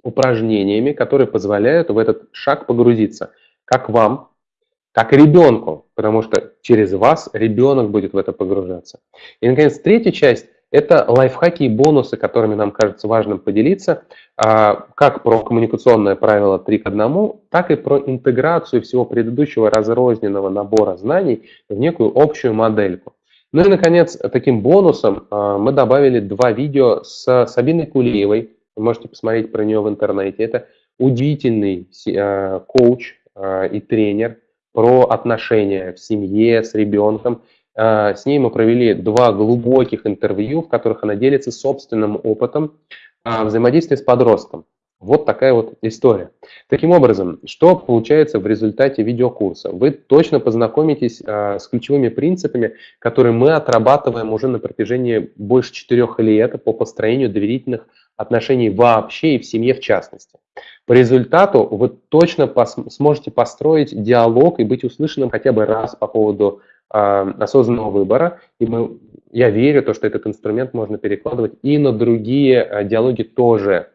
S1: упражнениями, которые позволяют в этот шаг погрузиться. Как вам, так и ребенку, потому что через вас ребенок будет в это погружаться. И, наконец, третья часть это лайфхаки и бонусы, которыми нам кажется важным поделиться, а, как про коммуникационное правило 3 к 1, так и про интеграцию всего предыдущего разрозненного набора знаний в некую общую модельку. Ну и, наконец, таким бонусом а, мы добавили два видео с Сабиной Кулиевой. Вы можете посмотреть про нее в интернете. Это удивительный а, коуч и тренер про отношения в семье, с ребенком. А, с ней мы провели два глубоких интервью, в которых она делится собственным опытом а, взаимодействия с подростком. Вот такая вот история. Таким образом, что получается в результате видеокурса? Вы точно познакомитесь а, с ключевыми принципами, которые мы отрабатываем уже на протяжении больше четырех лет по построению доверительных отношений вообще и в семье в частности. По результату вы точно пос сможете построить диалог и быть услышанным хотя бы раз по поводу а, осознанного выбора. И мы, я верю, то, что этот инструмент можно перекладывать и на другие а, диалоги тоже.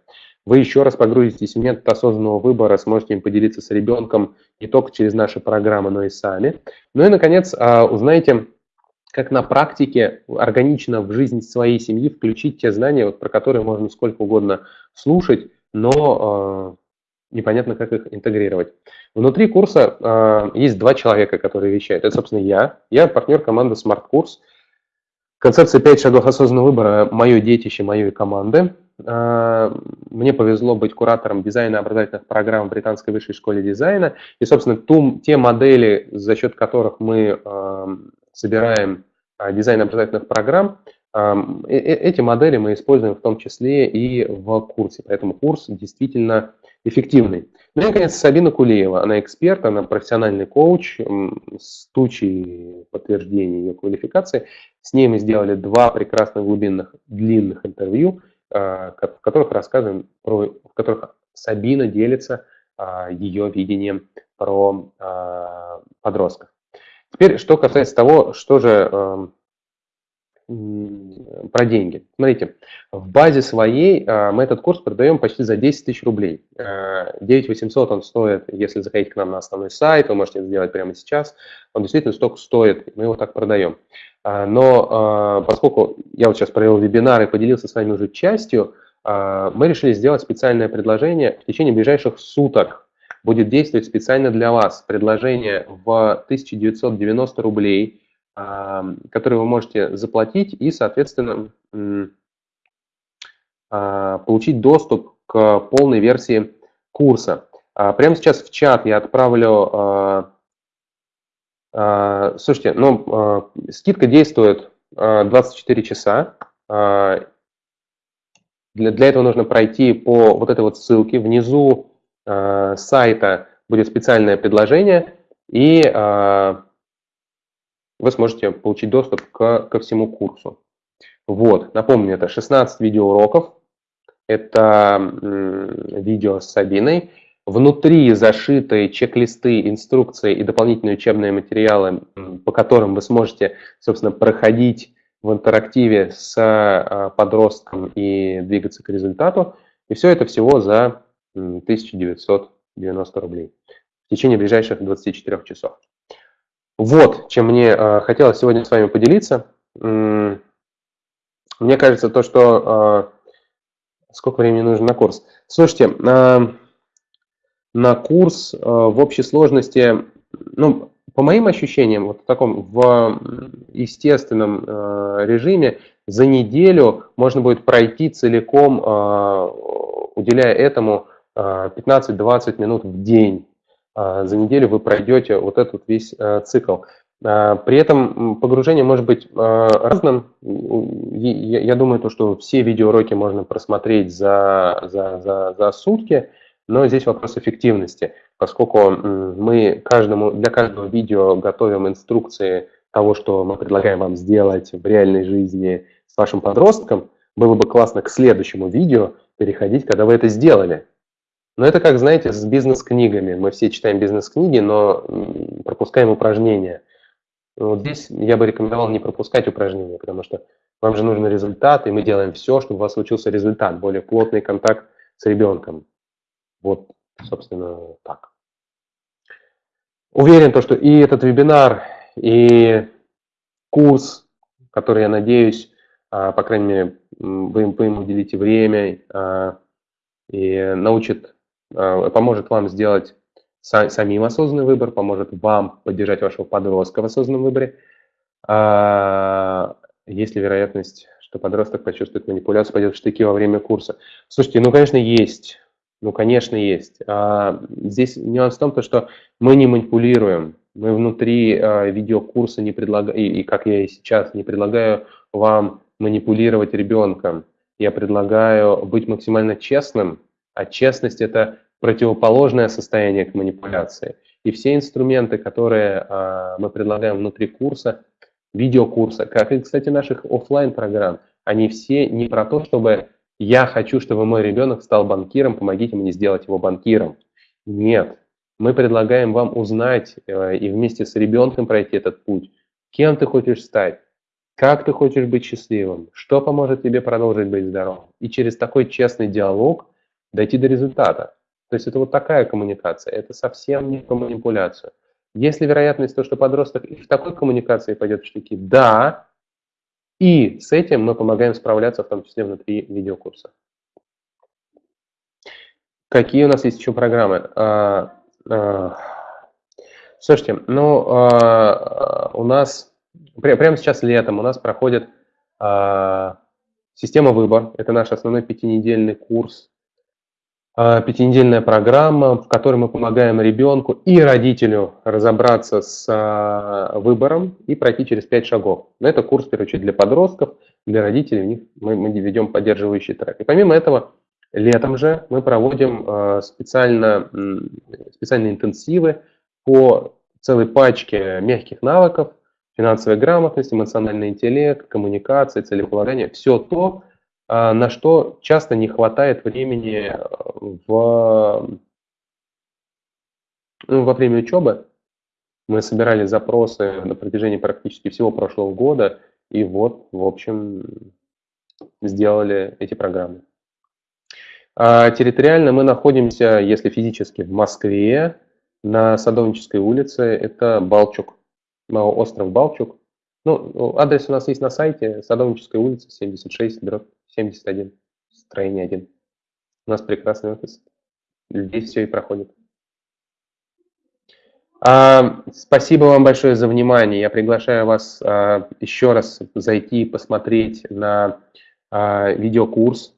S1: Вы еще раз погрузитесь в метод осознанного выбора, сможете им поделиться с ребенком не только через наши программы, но и сами. Ну и, наконец, а, узнаете, как на практике органично в жизнь своей семьи включить те знания, вот, про которые можно сколько угодно слушать, но непонятно, как их интегрировать. Внутри курса э, есть два человека, которые вещают. Это, собственно, я. Я партнер команды Smart Курс. Концепция «Пять шагов осознанного выбора» – мое детище, моей команды. Э, мне повезло быть куратором дизайна образовательных программ в Британской высшей школе дизайна. И, собственно, ту, те модели, за счет которых мы э, собираем э, дизайн образовательных программ, э, эти модели мы используем в том числе и в курсе. Поэтому курс действительно эффективной. Ну и, наконец, Сабина Кулеева. Она эксперт, она профессиональный коуч с тучей подтверждений ее квалификации. С ней мы сделали два прекрасных глубинных длинных интервью, в которых рассказываем про, в которых Сабина делится а, ее видением про а, подростков. Теперь, что касается того, что же про деньги. Смотрите, в базе своей а, мы этот курс продаем почти за 10 тысяч рублей. 9 а, 800 он стоит, если заходить к нам на основной сайт, вы можете это сделать прямо сейчас. Он действительно столько стоит, мы его так продаем. А, но поскольку я вот сейчас провел вебинар и поделился с вами уже частью, мы решили сделать специальное предложение в течение ближайших суток. Будет действовать специально для вас предложение в 1990 рублей – которые вы можете заплатить и, соответственно, а, получить доступ к полной версии курса. А, прямо сейчас в чат я отправлю... А, слушайте, ну, скидка действует 24 часа. Для, для этого нужно пройти по вот этой вот ссылке. Внизу сайта будет специальное предложение, и вы сможете получить доступ к, ко всему курсу. Вот, напомню, это 16 видеоуроков, это видео с Сабиной. Внутри зашиты чек-листы, инструкции и дополнительные учебные материалы, по которым вы сможете, собственно, проходить в интерактиве с а, подростком и двигаться к результату. И все это всего за 1990 рублей в течение ближайших 24 часов. Вот, чем мне э, хотелось сегодня с вами поделиться. Мне кажется, то, что Сколько времени нужно на курс? Слушайте, на, на курс в общей сложности, ну, по моим ощущениям, вот в таком в естественном режиме, за неделю можно будет пройти целиком, уделяя этому 15-20 минут в день. За неделю вы пройдете вот этот весь цикл. А, при этом погружение может быть а, разным. Я думаю, то, что все видеоуроки можно просмотреть за, за, за, за сутки, но здесь вопрос эффективности, поскольку мы каждому, для каждого видео готовим инструкции того, что мы предлагаем вам сделать в реальной жизни с вашим подростком, было бы классно к следующему видео переходить, когда вы это сделали. Но это как, знаете, с бизнес-книгами. Мы все читаем бизнес-книги, но пропускаем упражнения – вот здесь я бы рекомендовал не пропускать упражнения, потому что вам же нужен результат, и мы делаем все, чтобы у вас случился результат, более плотный контакт с ребенком. Вот, собственно, так. Уверен, то, что и этот вебинар, и курс, который, я надеюсь, а, по крайней мере, вы, им уделите время а, и научит, поможет вам сделать самим осознанный выбор, поможет вам поддержать вашего подростка в осознанном выборе. А, есть ли вероятность, что подросток почувствует манипуляцию, пойдет в штыки во время курса? Слушайте, ну, конечно, есть. Ну, конечно, есть. А, здесь нюанс в том, что мы не манипулируем. Мы внутри а, видеокурса не предлагаем, и как я и сейчас, не предлагаю вам манипулировать ребенком. Я предлагаю быть максимально честным, а честность – это противоположное состояние к манипуляции. И все инструменты, которые э, мы предлагаем внутри курса, видеокурса, как и, кстати, наших офлайн программ они все не про то, чтобы я хочу, чтобы мой ребенок стал банкиром, помогите мне сделать его банкиром. Нет, мы предлагаем вам узнать э, и вместе с ребенком пройти этот путь. Кем ты хочешь стать? Как ты хочешь быть счастливым? Что поможет тебе продолжить быть здоровым? И через такой честный диалог дойти до результата. То есть это вот такая коммуникация, это совсем не про манипуляцию. Есть ли вероятность то, что подросток и в такой коммуникации пойдет в штыки? Да. И с этим мы помогаем справляться, в том числе внутри видеокурса. Какие у нас есть еще программы? А, а, слушайте, ну, а, у нас прямо сейчас летом у нас проходит система выбор. Это наш основной пятинедельный курс пятинедельная программа, в которой мы помогаем ребенку и родителю разобраться с а, выбором и пройти через пять шагов. Это курс, в первую очередь, для подростков, для родителей, у них мы, мы ведем поддерживающий трек. И помимо этого, летом же мы проводим а, специально, специальные интенсивы по целой пачке мягких навыков, финансовая грамотность, эмоциональный интеллект, коммуникация, целеполагание, все то, а, на что часто не хватает времени э, в, ну, во время учебы. Мы собирали запросы на протяжении практически всего прошлого года, и вот, в общем, сделали эти программы. А территориально мы находимся, если физически, в Москве, на Садовнической улице, это Балчук, остров Балчук. Ну, адрес у нас есть на сайте, Садовническая улица, 76, дробь 71, строение 1. У нас прекрасный офис. Здесь все и проходит. А, спасибо вам большое за внимание. Я приглашаю вас а, еще раз зайти и посмотреть на а, видеокурс.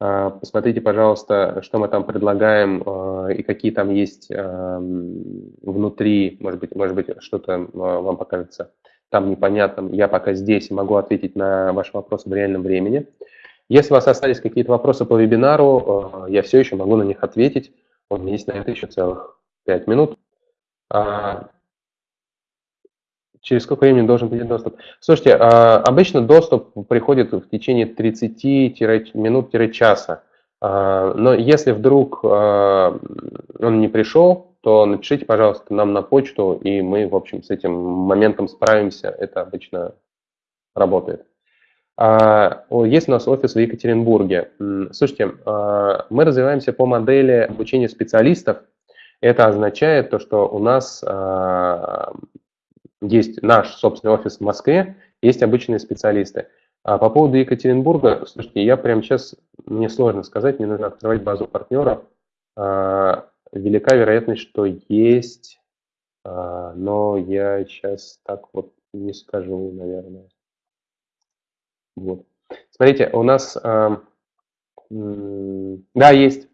S1: А, посмотрите, пожалуйста, что мы там предлагаем а, и какие там есть а, внутри. Может быть, может быть что-то а, вам покажется там непонятным. Я пока здесь могу ответить на ваши вопросы в реальном времени. Если у вас остались какие-то вопросы по вебинару, э, я все еще могу на них ответить. У меня есть на это еще целых 5 минут. А, через сколько времени должен быть доступ? Слушайте, а, обычно доступ приходит в течение 30 минут-часа. А, но если вдруг он не пришел, то напишите, пожалуйста, нам на почту, и мы, в общем, с этим моментом справимся. Это обычно работает. А, есть у нас офис в Екатеринбурге. Слушайте, а, мы развиваемся по модели обучения специалистов. Это означает то, что у нас а, есть наш собственный офис в Москве, есть обычные специалисты. А по поводу Екатеринбурга, слушайте, я прямо сейчас, мне сложно сказать, мне нужно открывать базу партнеров. Велика вероятность, что есть, но я сейчас так вот не скажу, наверное. Вот. Смотрите, у нас, а, да, есть,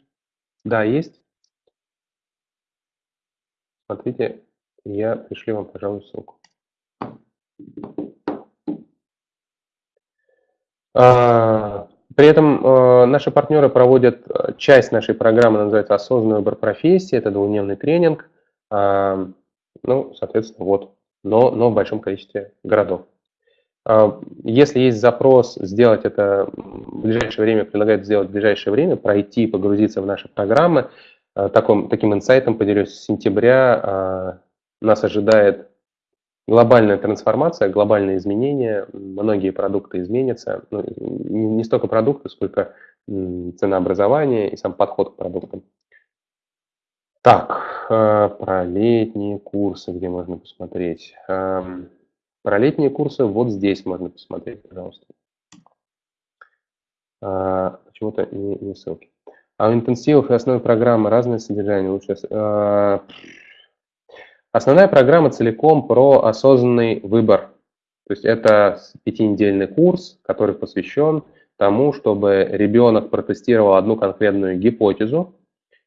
S1: да, есть. Смотрите, я пришлю вам, пожалуй, ссылку. А, при этом э, наши партнеры проводят э, часть нашей программы, называется «Осознанный выбор профессии». Это двухдневный тренинг. А, ну, соответственно, вот, но, но в большом количестве городов. А, если есть запрос сделать это в ближайшее время, предлагают сделать в ближайшее время, пройти, погрузиться в наши программы, таком, таким инсайтом поделюсь, с сентября нас ожидает глобальная трансформация, глобальные изменения, многие продукты изменятся, ну, не столько продукты, сколько ценообразование и сам подход к продуктам. Так, про летние курсы, где можно посмотреть. Про летние курсы вот здесь можно посмотреть, пожалуйста. Э, почему-то не, не ссылки. А у интенсивов и основной программы разное содержание. Лучше э, Основная программа целиком про осознанный выбор. То есть это пятинедельный курс, который посвящен тому, чтобы ребенок протестировал одну конкретную гипотезу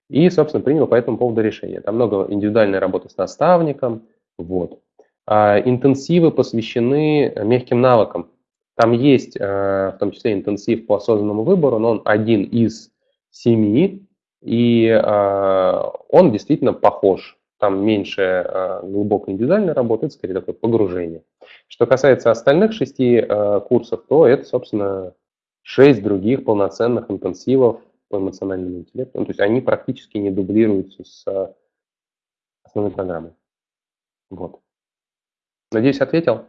S1: и, собственно, принял по этому поводу решение. Там много индивидуальной работы с наставником. Вот. А интенсивы посвящены мягким навыкам. Там есть э, в том числе интенсив по осознанному выбору, но он один из семи, и э, он действительно похож там меньше глубокой индивидуальной работы, это скорее такое погружение. Что касается остальных шести курсов, то это, собственно, шесть других полноценных интенсивов по эмоциональному интеллекту. Ну, то есть они практически не дублируются с основной программой. Вот. Надеюсь, ответил.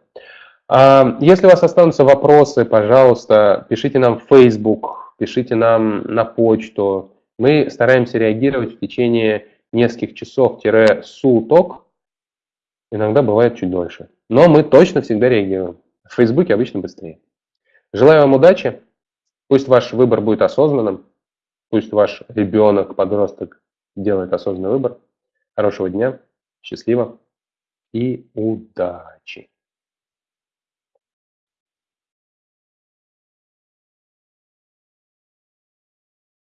S1: А, если у вас останутся вопросы, пожалуйста, пишите нам в Facebook, пишите нам на почту. Мы стараемся реагировать в течение нескольких часов-суток, иногда бывает чуть дольше. Но мы точно всегда реагируем. В Фейсбуке обычно быстрее. Желаю вам удачи. Пусть ваш выбор будет осознанным. Пусть ваш ребенок, подросток делает осознанный выбор. Хорошего дня, счастливо и удачи!